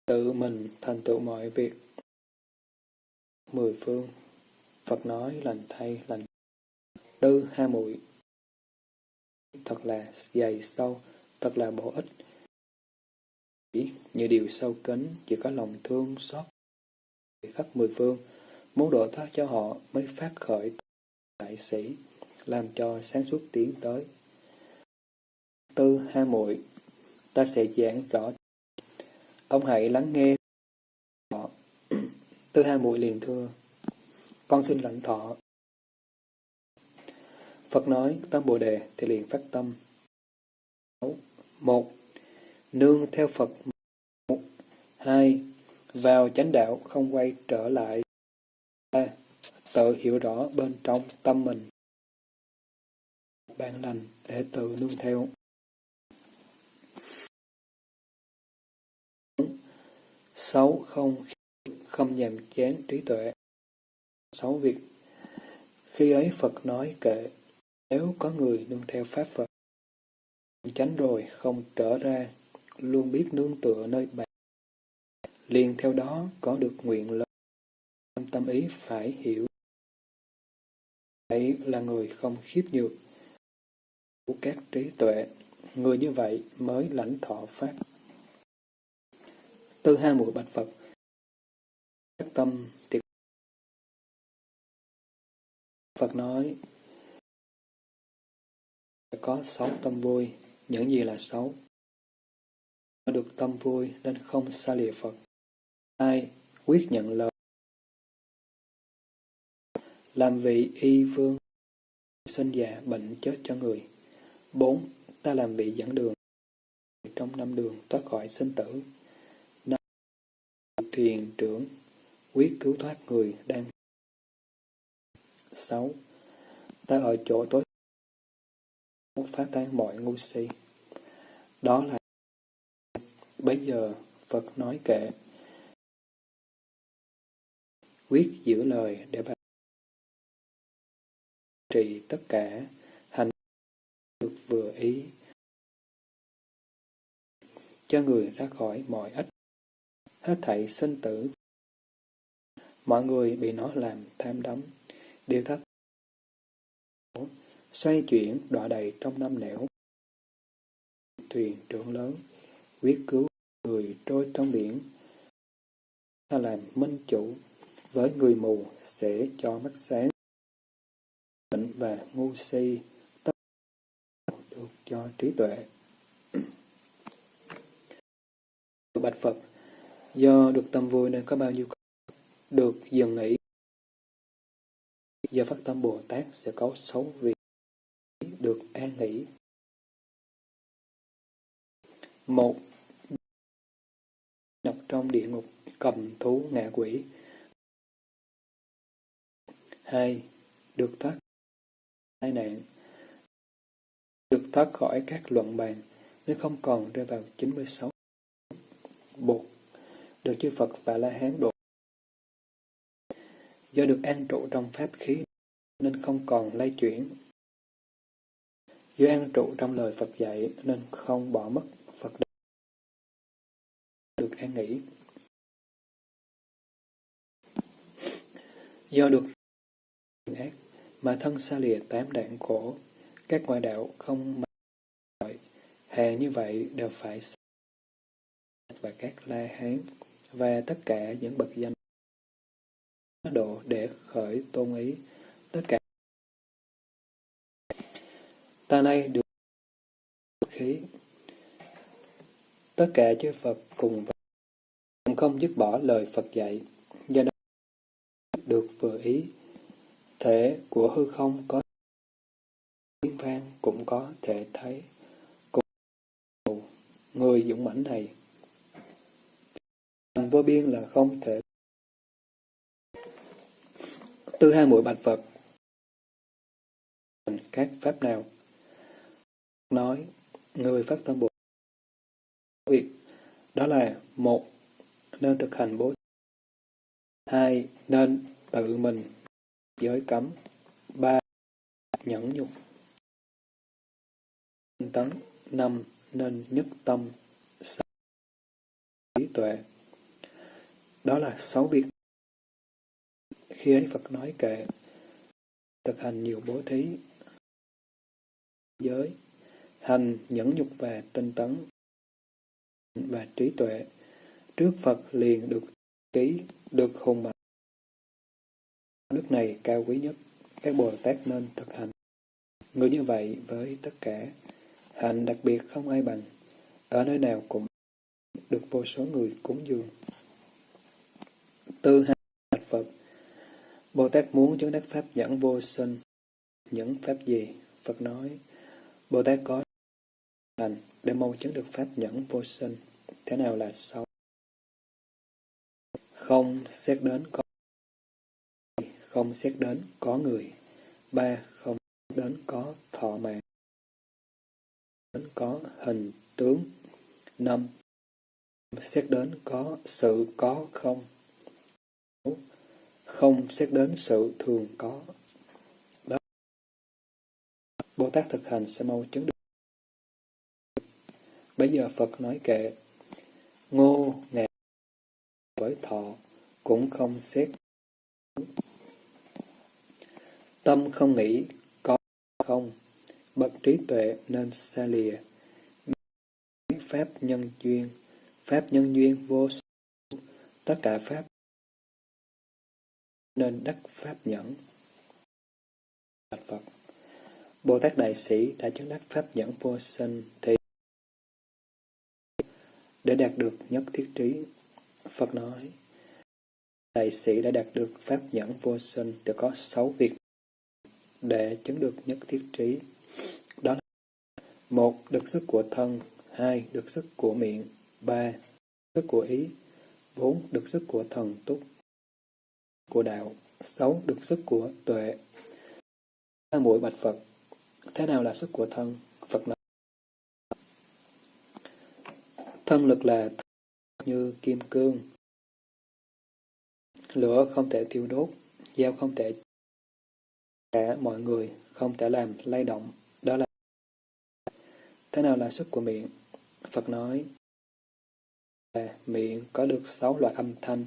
tự mình thành tựu mọi việc Mười phương Phật nói lành thay lành tư hai mũi thật là dày sâu, thật là bổ ích. Như điều sâu kín, chỉ có lòng thương xót khắp mười phương, muốn độ thoát cho họ mới phát khởi đại sĩ, làm cho sáng suốt tiến tới. Tư hai muội ta sẽ giảng rõ. Ông hãy lắng nghe. Tư hai muội liền thưa, con xin lãnh thọ. Phật nói tâm Bồ Đề thì liền phát tâm. Một, nương theo Phật. Một, hai, vào chánh đạo không quay trở lại. ba, tự hiểu rõ bên trong tâm mình. Bạn lành để tự nương theo. Sáu không không nhàm chán trí tuệ. Sáu việc. Khi ấy Phật nói kệ nếu có người nương theo Pháp Phật, tránh rồi không trở ra, luôn biết nương tựa nơi bạn, liền theo đó có được nguyện lớn. Tâm ý phải hiểu. Ấy là người không khiếp nhược, của các trí tuệ, người như vậy mới lãnh thọ Pháp. Tư hai mũi bạch Phật các tâm thì Phật nói có sáu tâm vui, những gì là xấu. Được tâm vui nên không xa lìa Phật. hai Quyết nhận lời. Làm vị y vương, sinh già bệnh chết cho người. bốn Ta làm vị dẫn đường, trong năm đường thoát khỏi sinh tử. năm Thuyền trưởng, quyết cứu thoát người đang. 6. Ta ở chỗ tối phá tan mọi ngu si. Đó là Bây giờ Phật nói kệ quyết giữ lời để bà trì tất cả hành được vừa ý cho người ra khỏi mọi ích hết thảy sinh tử mọi người bị nó làm tham đắm điều thất xoay chuyển đọa đầy trong năm nẻo. Thuyền trưởng lớn, quyết cứu người trôi trong biển. Ta làm minh chủ, với người mù sẽ cho mắt sáng. Bệnh và ngu si, tất được cho trí tuệ. Bạch Phật, do được tâm vui nên có bao nhiêu được dừng nghỉ. Do phát tâm Bồ Tát sẽ có sáu vị được an nghỉ. Một Đọc trong địa ngục, cầm thú ngạ quỷ. Hai, Được thoát tai nạn. Được thoát khỏi các luận bàn, nếu không còn rơi vào 96. Bột Được chư Phật và La Hán độ. Do được an trụ trong pháp khí nên không còn lay chuyển. Do an trụ trong lời Phật dạy nên không bỏ mất Phật được an nghỉ. Do được ác mà thân xa lìa tám đạn khổ, các ngoại đạo không mà hè như vậy đều phải và các la hán và tất cả những bậc danh độ để khởi tôn ý tất cả ta nay được khí. Tất cả chư Phật cùng cũng không dứt bỏ lời Phật dạy, do đó được vừa ý. Thể của hư không có tiếng vang cũng có thể thấy cùng người dũng mãnh này. Thành vô biên là không thể. Tư hai muội bạch Phật. Các pháp nào? Nói người phát tâm Bồ việc đó là một nên thực hành bố hai nên tự mình giới cấm. Ba nhẫn nhục. Tấn. Năm nên nhất tâm, trí tuệ. Đó là sáu việc. Khi ấy Phật nói kệ, thực hành nhiều bố thí, giới, hành nhẫn nhục và tinh tấn, và trí tuệ, trước Phật liền được ký, được hùng mạnh. Đức này cao quý nhất, các Bồ Tát nên thực hành. Người như vậy với tất cả, hạnh đặc biệt không ai bằng, ở nơi nào cũng được vô số người cúng dường. Tư hai Bồ Tát muốn chứng đắc Pháp nhẫn vô sinh. Những Pháp gì? Phật nói, Bồ Tát có hành để mong chứng được Pháp nhẫn vô sinh. Thế nào là sáu Không xét đến có không xét đến có người. Ba, không xét đến có thọ mạng. Đến có hình tướng. Năm, xét đến có sự có không. Không xét đến sự thường có. Đó. Bồ Tát thực hành sẽ mau chứng được. Bây giờ Phật nói kệ, ngô ngạc với thọ cũng không xét Tâm không nghĩ, có không, bậc trí tuệ nên xa lìa. Pháp nhân duyên, Pháp nhân duyên vô số, tất cả Pháp nên đắc Pháp nhẫn. Phật Bồ Tát Đại Sĩ đã chứng đắc Pháp nhẫn vô sinh thì để đạt được nhất thiết trí. Phật nói, Đại sĩ đã đạt được Pháp nhẫn vô sinh thì có sáu việc để chứng được nhất thiết trí. Đó là một Được sức của thân hai Được sức của miệng ba Sức của ý bốn Được sức của thần túc của đạo sáu Được sức của tuệ. Ba mũi bạch Phật. Thế nào là sức của thân? Phật nói. Thân lực là như kim cương. Lửa không thể tiêu đốt Dao không thể cả mọi người không thể làm lay động, đó là Thế nào là sức của miệng? Phật nói là miệng có được sáu loại âm thanh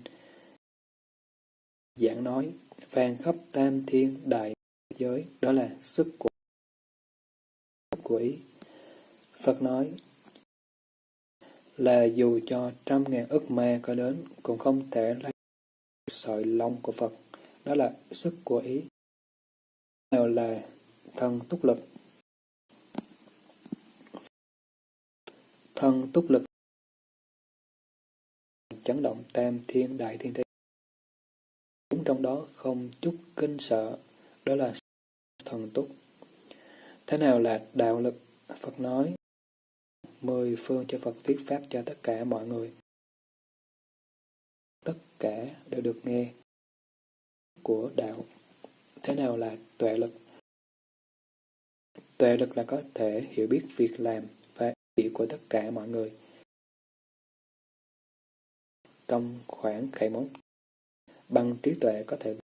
giảng nói vang khắp tam thiên đại giới, đó là sức của của ý Phật nói là dù cho trăm ngàn ức ma có đến, cũng không thể lấy sợi lông của Phật, đó là sức của ý nào là thân túc lực. Thân túc lực chấn động tam thiên đại thiên thế. Trong đó không chút kinh sợ, đó là thần túc. Thế nào là đạo lực? Phật nói, mười phương cho Phật thuyết pháp cho tất cả mọi người. Tất cả đều được nghe của đạo Thế nào là tuệ lực? Tuệ lực là có thể hiểu biết việc làm và ý của tất cả mọi người. Trong khoảng khải mốt, bằng trí tuệ có thể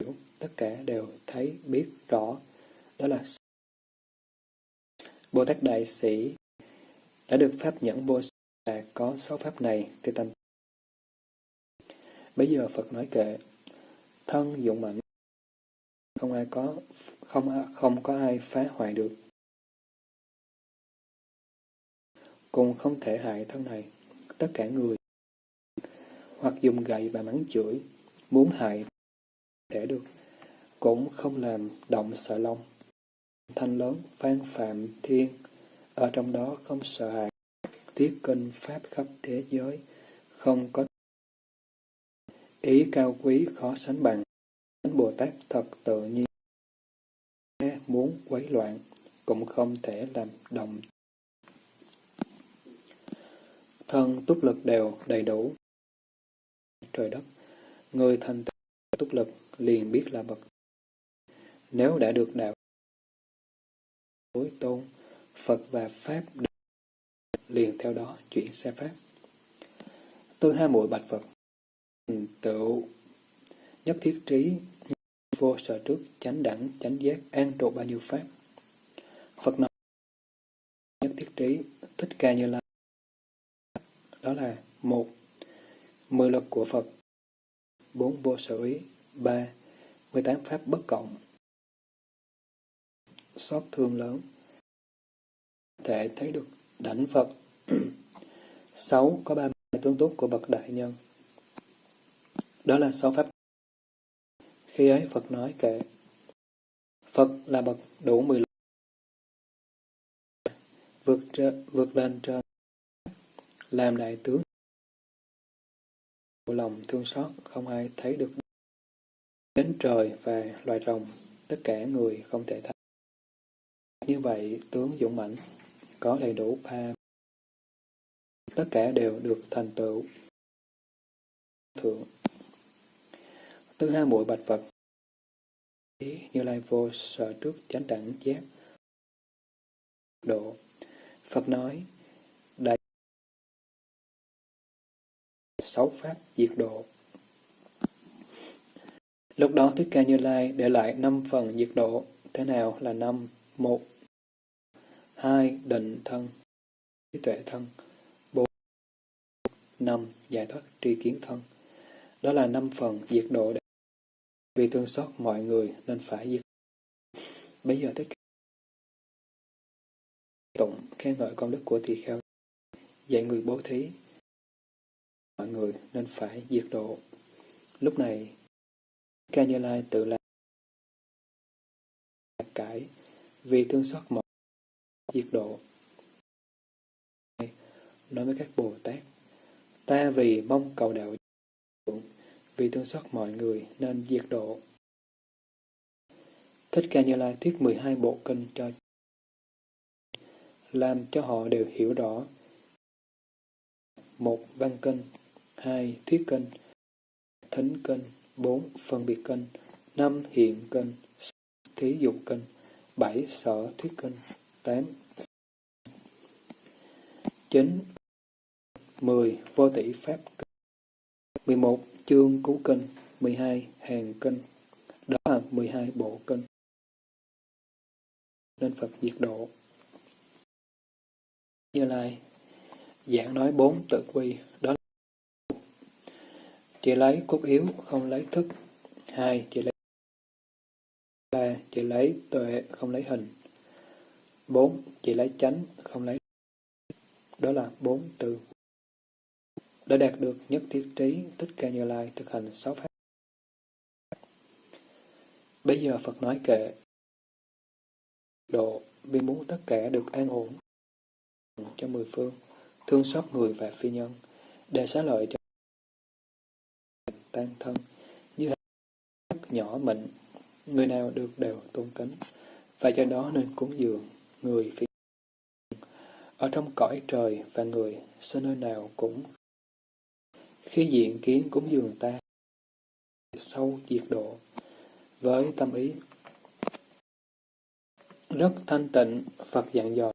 hiểu. Tất cả đều thấy biết rõ, đó là Bồ Tát Đại Sĩ đã được Pháp nhẫn vô là có sáu Pháp này thì tâm. Bây giờ Phật nói kệ, thân dụng mạnh không ai có không không có ai phá hoại được. Cùng không thể hại thân này. Tất cả người hoặc dùng gậy và mắng chửi muốn hại thể được cũng không làm động sợ lông thanh lớn phan phạm thiên ở trong đó không sợ hãi tiết kinh pháp khắp thế giới không có Ý cao quý khó sánh bằng. Thánh Bồ Tát thật tự nhiên. Muốn quấy loạn, cũng không thể làm động. Thân túc lực đều đầy đủ. Trời đất, người thành túc lực liền biết là bậc. Nếu đã được đạo đối tôn, Phật và Pháp liền theo đó chuyển xe Pháp. tư hai mũi bạch Phật tựu nhất thiết trí vô sở trước chánh đẳng chánh giác an trụ bao nhiêu pháp Phật nói nhất thiết trí Thích Ca Như Lai. Đó là một Mười luật của Phật. Bốn Vô sở ý. Ba mười tám Pháp bất cộng. Xót thương lớn. Thể thấy được đảnh Phật. [clears throat] Sáu Có ba tướng tốt của bậc đại nhân. Đó là sáu Pháp. Khi ấy Phật nói kệ Phật là bậc đủ mười luật, vượt, vượt lên trên làm đại tướng lòng thương xót không ai thấy được. Đến trời và loài rồng, tất cả người không thể thấy. Như vậy, tướng dũng mãnh có đầy đủ ba. Tất cả đều được thành tựu. Thượng. Thứ hai muội bạch Phật. Như lai vô sợ trước chánh đẳng giác. Độ. Phật nói sáu pháp diệt độ. Lúc đó Thích Ca Như Lai để lại năm phần diệt độ. Thế nào là năm? Một. Hai, định thân. Trí tuệ thân. Bốn. Năm, giải thoát tri kiến thân. Đó là năm phần diệt độ để vì thương xót mọi người nên phải diệt. Bây giờ thích ca tụng khen ngợi công đức của tỳ kheo. Dạy người bố thí mọi người nên phải diệt độ lúc này ca như lai tự làm cải vì thương xót mọi diệt độ nói với các bồ tát, ta vì mong cầu đạo vì thương xót mọi người nên diệt độ Thích Ca Như Lai thuyết 12 bộ kinh cho làm cho họ đều hiểu rõ. một Văn kinh hai Thuyết kênh, Thính kênh, bốn Phân biệt kênh, năm Hiện kinh Thí dụ kênh, bảy Sở thuyết kênh, tám chín mười Vô tỷ Pháp kênh, mười một Chương Cứu kênh, mười hai Hàng kênh, Đó là mười hai bộ kênh. nên Phật diệt độ. Như Lai giảng nói bốn tự quy, đó là chỉ lấy cốt yếu, không lấy thức. Hai, chỉ lấy ba, chỉ lấy tuệ, không lấy hình. Bốn, chỉ lấy chánh, không lấy đó là bốn từ. Đã đạt được nhất thiết trí, thích ca Như Lai thực hành sáu pháp. Bây giờ Phật nói kệ, độ vì muốn tất cả được an ổn cho mười phương, thương xót người và phi nhân, để xá lợi cho tan thân, như hạt nhỏ mịn, người nào được đều tôn kính, và do đó nên cúng dường người phi ở trong cõi trời và người, sao nơi nào cũng khi diện kiến cúng dường ta, sâu diệt độ, với tâm ý rất thanh tịnh, Phật dặn dò.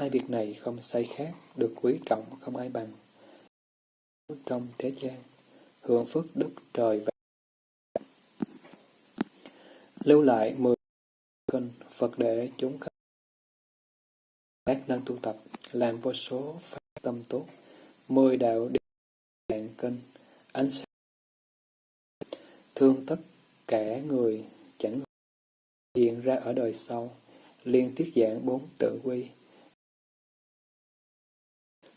Hai việc này không sai khác, được quý trọng không ai bằng. Trong thế gian, hưởng phước đức trời và lưu lại mười kinh Phật để chúng các năng tu tập, làm vô số pháp tâm tốt, mười đạo điện kinh, ánh sáng thương tất cả người chẳng hiện ra ở đời sau, liên tiết giảng bốn tự quy.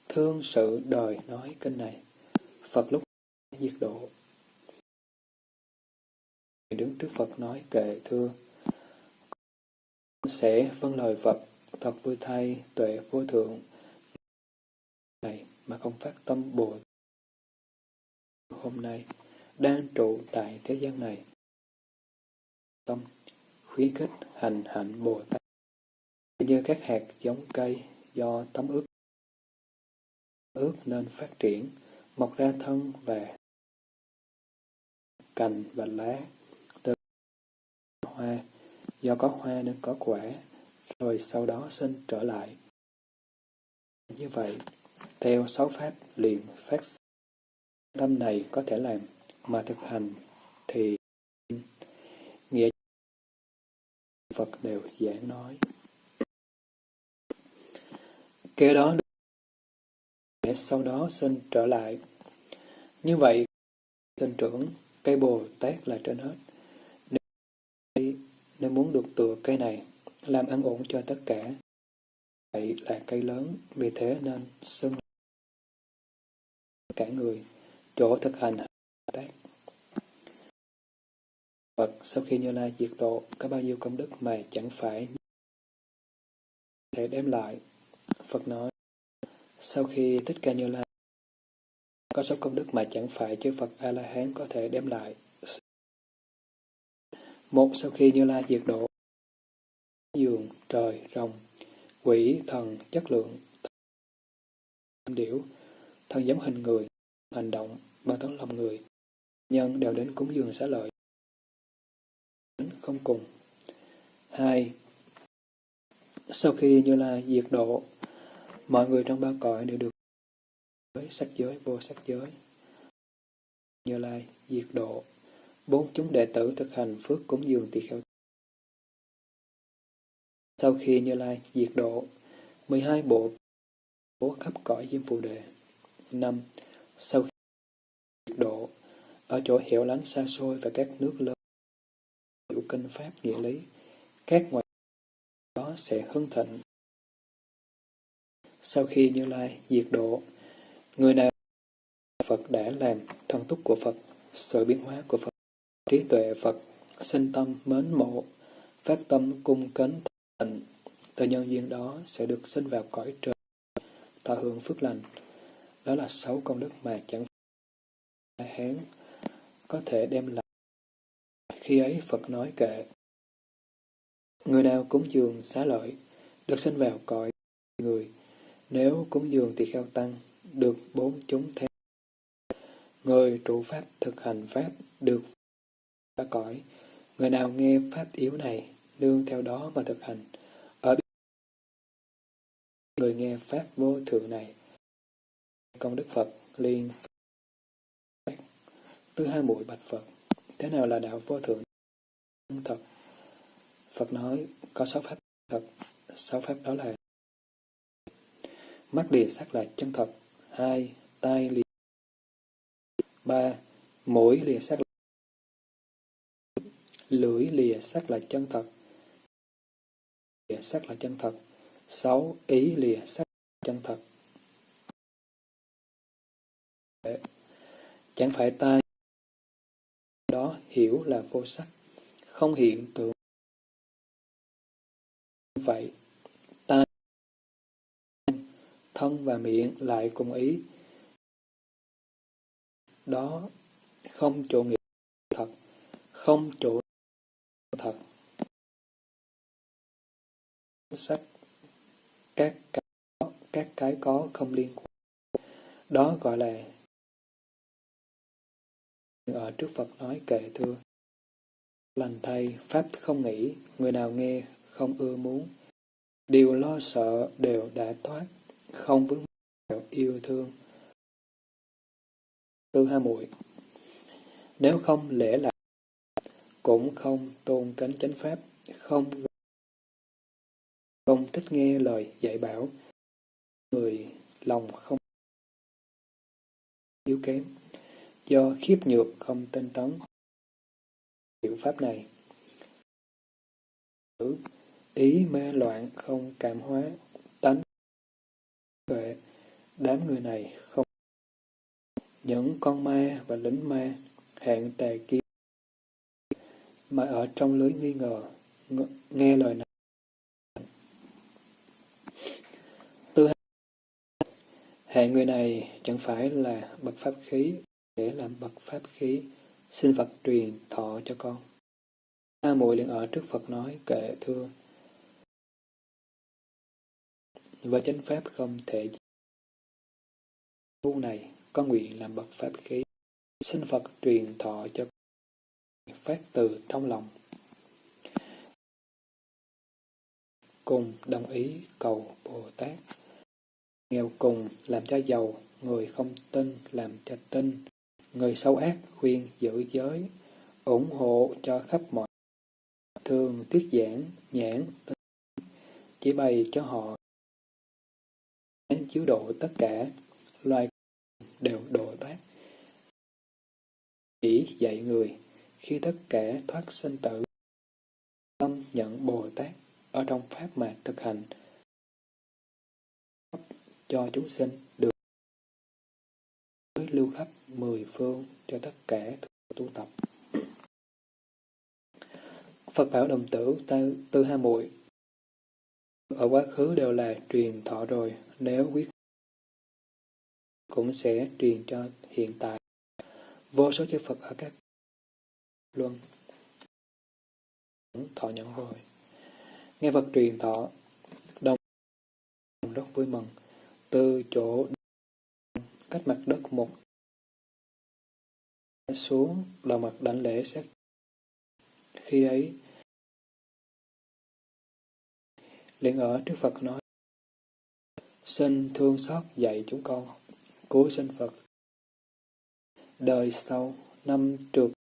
Thương sự đời nói kinh này, Phật lúc diệt độ. Đứng trước Phật nói kệ thưa, sẽ vâng lời Phật, thật vui thay, tuệ vô thượng, này mà không phát tâm bồ hôm nay đang trụ tại thế gian này. Tâm khuyến khích hành hạnh Bồ Tát. Như các hạt giống cây do tấm ướt ướt nên phát triển, mọc ra thân và cành và lá từ hoa, do có hoa nên có quả, rồi sau đó sinh trở lại. Như vậy, theo sáu pháp liền phát tâm này có thể làm, mà thực hành thì nghĩa Phật đều giảng nói. kế đó để sau đó sinh trở lại. Như vậy, sinh trưởng, cây Bồ Tát là trên hết. Nếu, nếu muốn được tựa cây này, làm ăn ổn cho tất cả, vậy là cây lớn, vì thế nên xưng cả người, chỗ thực hành tác. Phật sau khi Như Lai diệt độ có bao nhiêu công đức mà chẳng phải thể đem lại. Phật nói, sau khi Thích Ca Như Lai có số công đức mà chẳng phải chư Phật A-la-hán có thể đem lại. Một sau khi Như Lai diệt độ, giường, trời, rồng, quỷ, thần, chất lượng, điểu, thân giống hình người, hành động, bằng tấm lòng người, nhân đều đến cúng dường xá lợi. Đến không cùng. hai Sau khi Như Lai diệt độ, mọi người trong ba cõi đều được giới, sắc giới, vô sắc giới. Như Lai, diệt độ, bốn chúng đệ tử thực hành phước cúng dường tỳ kheo. Sau khi Như Lai diệt độ, 12 bộ bố khắp cõi diêm phù đề. năm Sau khi diệt độ, ở chỗ hẻo lánh xa xôi và các nước lớn, hiểu kinh pháp nghĩa lý, các ngoại đó sẽ hưng thịnh. Sau khi Như Lai diệt độ, Người nào Phật đã làm thân túc của Phật, sự biến hóa của Phật, trí tuệ Phật, sinh tâm mến mộ, phát tâm cung kính tịnh, từ nhân duyên đó sẽ được sinh vào cõi trời, thọ hưởng phước lành. Đó là sáu công đức mà chẳng phải hán có thể đem lại. Khi ấy Phật nói kệ, người nào cúng dường xá lợi, được sinh vào cõi người, nếu cúng dường tỳ kheo tăng, được bốn chúng theo. Người trụ pháp thực hành pháp được ba cõi. Người nào nghe pháp yếu này, nương theo đó mà thực hành. Ở người nghe pháp vô thượng này, công đức Phật liên Thứ hai mũi bạch Phật, thế nào là đạo vô thượng thật? Phật nói, có sáu pháp thật, sáu pháp đó là mắt địa sắc là chân thật, hai, tay lìa. Ba, mũi lìa sắc lưỡi lìa sắc là chân thật. Lìa sắc là chân thật. Sáu, ý lìa sắc là chân thật. Chẳng phải tai đó hiểu là vô sắc, không hiện tượng. Vậy thân và miệng lại cùng ý. Đó không chỗ nghĩa thật, không chỗ thật. Sắc các cái, các cái có không liên quan. Đó gọi là ở trước Phật nói kệ thưa. Lành thay, Pháp không nghĩ, người nào nghe không ưa muốn. Điều lo sợ đều đã thoát, không vướng yêu thương. Tư hai muội Nếu không lễ lại, cũng không tôn kính chánh pháp, không không thích nghe lời dạy bảo, người lòng không yếu kém, do khiếp nhược không tinh tấn. Hiệu pháp này ý ma loạn không cảm hóa, tuệ, đám người này không những con ma và lính ma hạng tà kia mà ở trong lưới nghi ngờ nghe lời này. Tư hạng người này chẳng phải là bậc pháp khí để làm bậc pháp khí xin Phật truyền thọ cho con. A muội liền ở trước Phật nói kệ thưa và chánh pháp không thể tu này, có nguyện làm bậc pháp khí, xin Phật truyền thọ cho phát từ trong lòng. Cùng đồng ý cầu Bồ Tát. Nghèo cùng làm cho giàu, người không tin làm cho tin. Người xấu ác khuyên giữ giới, ủng hộ cho khắp mọi thường tiết giảng, nhãn chỉ bày cho họ chiếu độ tất cả loài đều độ thoát. Chỉ dạy người khi tất cả thoát sinh tử tâm nhận Bồ Tát ở trong pháp mà thực hành cho chúng sinh được lưu khắp mười phương cho tất cả tu tập. Phật bảo đồng tử tư, tư ha muội ở quá khứ đều là truyền thọ rồi, nếu quyết cũng sẽ truyền cho hiện tại. Vô số chư Phật ở các luân thọ nhận rồi. Nghe Phật truyền thọ, đồng rất vui mừng, từ chỗ cách mặt đất một xuống đầu mặt đảnh lễ xét. Khi ấy, liền ở trước Phật nói, xin thương xót dạy chúng con, cứu sinh Phật. Đời sau, năm trượt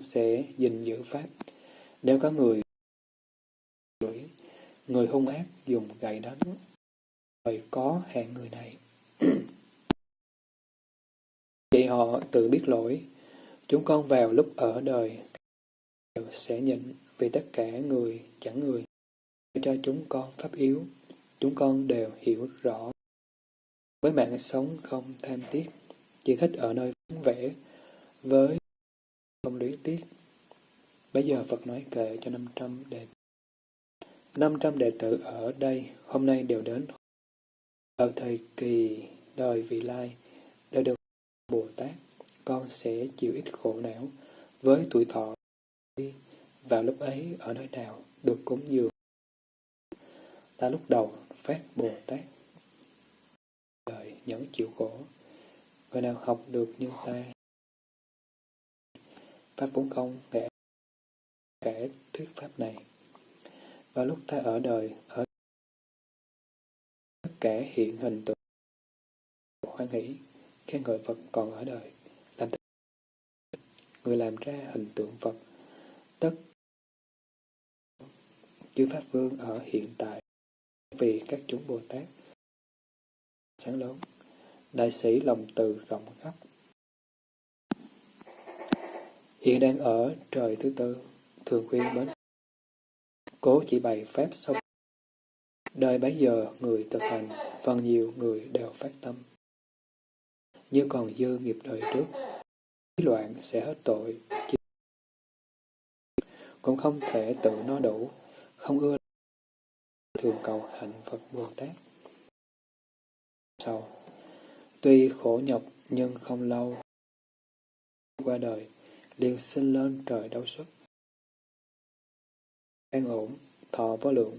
sẽ gìn giữ Pháp. Nếu có người người, người hung ác dùng gậy đánh, rồi có hẹn người này. [clears throat] Vậy họ tự biết lỗi, chúng con vào lúc ở đời sẽ nhịn vì tất cả người chẳng người cho chúng con pháp yếu, chúng con đều hiểu rõ. Với mạng sống không tham tiếc, chỉ thích ở nơi vắng vẻ, với không luyến tiếc. Bây giờ Phật nói kệ cho 500 đệ 500 đệ tử ở đây hôm nay đều đến vào thời kỳ đời vị lai đã được Bồ Tát, con sẽ chịu ít khổ não với tuổi thọ vào lúc ấy ở nơi nào được cúng dường. Ta lúc đầu phát Bồ Tát, đời nhẫn chịu khổ, người nào học được như ta. Pháp vốn không kể kể thuyết pháp này. và lúc ta ở đời, ở tất cả hiện hình tượng hoan hỷ, khen ngợi Phật còn ở đời, làm người làm ra hình tượng Phật, tất chư Pháp Vương ở hiện tại vì các chúng Bồ Tát sáng lớn, đại sĩ lòng từ rộng khắp. Hiện đang ở trời thứ tư, thường khuyên bến Cố chỉ bày phép xong. Đời bấy giờ người thực hành, phần nhiều người đều phát tâm. Như còn dư nghiệp đời trước, loạn sẽ hết tội. Cũng không thể tự nó đủ, không ưa thường cầu hạnh Phật Bồ Tát. Sau, tuy khổ nhọc nhưng không lâu, qua đời, liền sinh lên trời đau xuất an ổn, thọ vô lượng.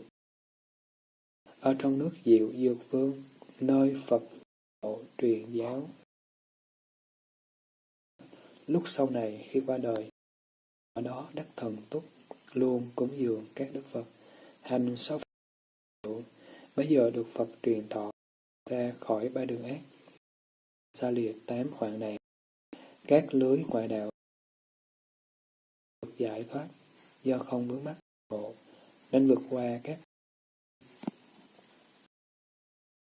Ở trong nước diệu dược vương, nơi Phật độ truyền giáo. Lúc sau này khi qua đời, ở đó đắc thần túc, luôn cúng dường các đức Phật, hành sáu Bây giờ được Phật truyền thọ ra khỏi ba đường ác, xa lìa tám hoạn nạn, các lưới ngoại đạo được giải thoát do không vướng mắc khổ, nên vượt qua các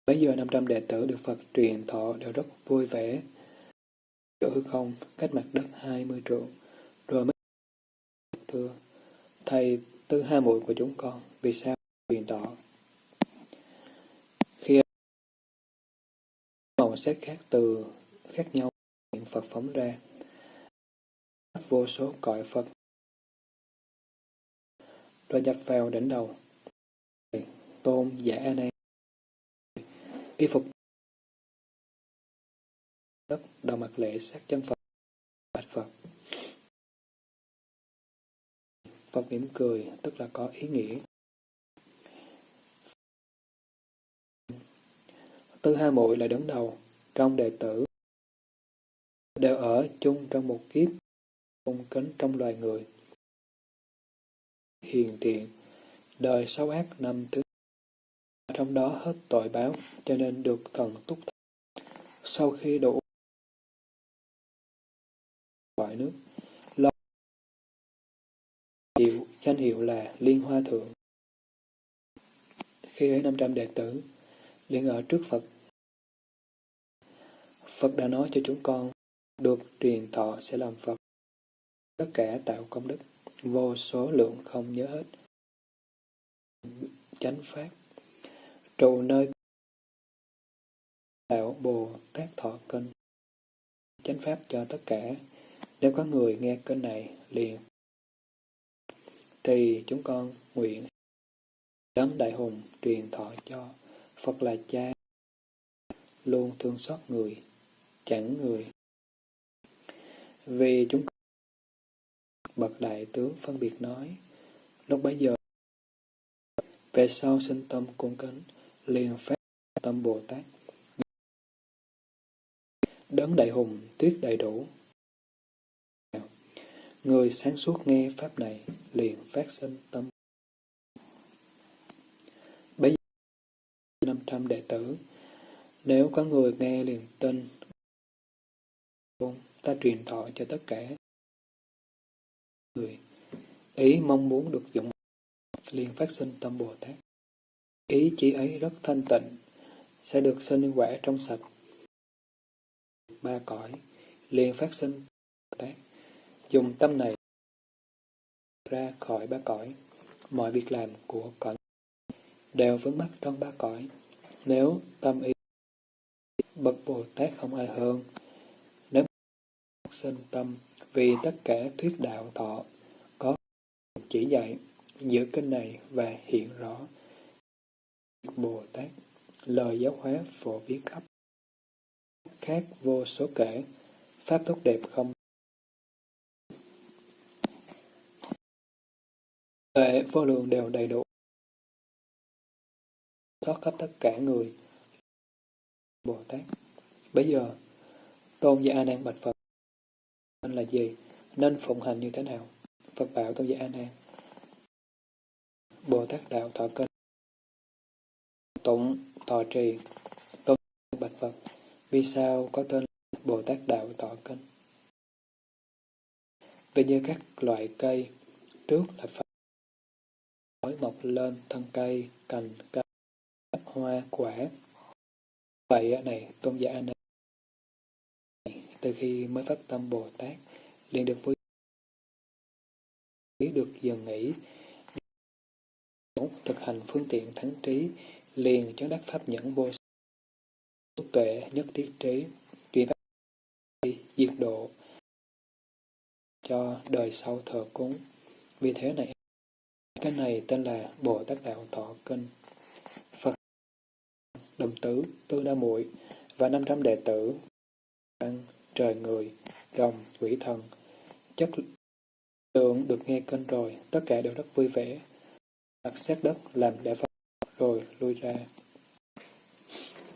Bây giờ 500 đệ tử được Phật truyền thọ đều rất vui vẻ. Chỗ hư không, cách mặt đất 20 trượng, rồi mới thưa, Thầy tư hai muội của chúng con, vì sao truyền thọ? Khi màu khác từ khác nhau, Phật phóng ra, vô số cõi Phật rồi nhập vào đỉnh đầu. Tôn giả A Nan y phục đất đầu mặt lễ sát chân Phật bạch Phật. Phật mỉm cười tức là có ý nghĩa. Tư hai muội là đứng đầu trong đệ tử đều ở chung trong một kiếp cung kính trong loài người hiền thiện, đời xấu ác năm thứ. Trong đó hết tội báo, cho nên được thần túc Sau khi đủ loại nước, lo hiệu, danh hiệu là Liên Hoa Thượng. Khi ấy 500 đệ tử liền ở trước Phật. Phật đã nói cho chúng con được truyền thọ sẽ làm Phật. Tất cả tạo công đức, vô số lượng không nhớ hết. Chánh Pháp Trụ nơi tạo Bồ Tát Thọ Kinh Chánh Pháp cho tất cả. Nếu có người nghe kênh này liền thì chúng con nguyện đấng đại hùng truyền thọ cho Phật là cha luôn thương xót người chẳng người. Vì chúng bậc đại tướng phân biệt nói, lúc bấy giờ, về sau sinh tâm cung kính, liền phát tâm Bồ Tát. Đấng đại hùng, tuyết đầy đủ. Người sáng suốt nghe pháp này, liền phát sinh tâm. Bây giờ, năm trăm đệ tử. Nếu có người nghe liền tin ta truyền thọ cho tất cả người. Ý mong muốn được dụng liền phát sinh tâm Bồ Tát. Ý chỉ ấy rất thanh tịnh, sẽ được sinh quả trong sạch. Ba cõi liền phát sinh Bồ Tát. Dùng tâm này ra khỏi ba cõi, mọi việc làm của cõi đều vướng mắc trong ba cõi. Nếu tâm ý bậc Bồ Tát không ai hơn sinh tâm vì tất cả thuyết đạo thọ có chỉ dạy giữa kinh này và hiện rõ Bồ Tát lời giáo hóa phổ biến khắp khác vô số kể pháp tốt đẹp không Tuệ vô lượng đều đầy đủ. Xót khắp tất cả người. Bồ Tát. Bây giờ, Tôn giả A Nan bạch Phật là gì? Nên phụng hành như thế nào? Phật bảo Tôn giả A Nan. Bồ Tát đạo thọ kinh. Tụng thọ trì. Tôn bạch Phật. Vì sao có tên Bồ Tát đạo thọ kinh? Vì như các loại cây, trước là phải cối mọc lên thân cây, cành, cây, hoa, quả. Vậy này, tôn giả này, từ khi mới phát tâm Bồ Tát, liền được vui được dần nghỉ, thực hành phương tiện thắng trí, liền chứng đắc pháp nhẫn vô tuệ nhất thiết trí, truyền pháp diệt độ cho đời sau thờ cúng. Vì thế này cái này tên là Bồ Tát Đạo Thọ Kinh. Phật Đồng Tử, Tư Đa Muội và 500 đệ tử, trời người, rồng, quỷ thần, chất lượng được nghe kinh rồi, tất cả đều rất vui vẻ. Đặt xét đất làm để Phật rồi lui ra.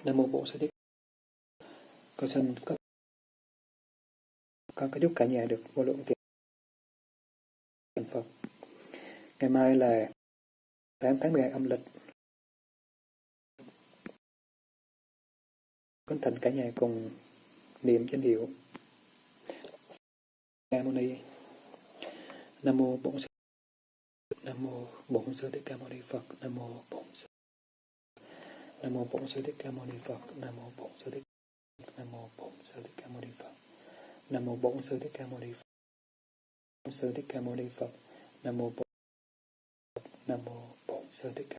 Nam Mô Bổn Sư Thích Con xin có con có giúp cả nhà được vô lượng tiền Phật. Ngày mai là 8 tháng 12 âm lịch. Kính thỉnh cả nhà cùng niệm danh hiệu Ca Mâu Ni. Nam mô Bổn Sư Nam mô Bổn Sư Thích Ca Mâu Ni Phật. Nam mô Bổn Sư Nam mô Bổn Sư Thích Ca Mâu Ni Phật. Nam mô Bổn Sư Thích Nam mô Bổn Sư Thích Ca Mâu Ni Phật. Nam mô Bổn Sư Thích Ca Mâu Ni Phật. Nam mô Bổn Sư Thích Ca Mâu Ni Phật. Nam mô Bổn Nam mô Bổn Sư Thích Ca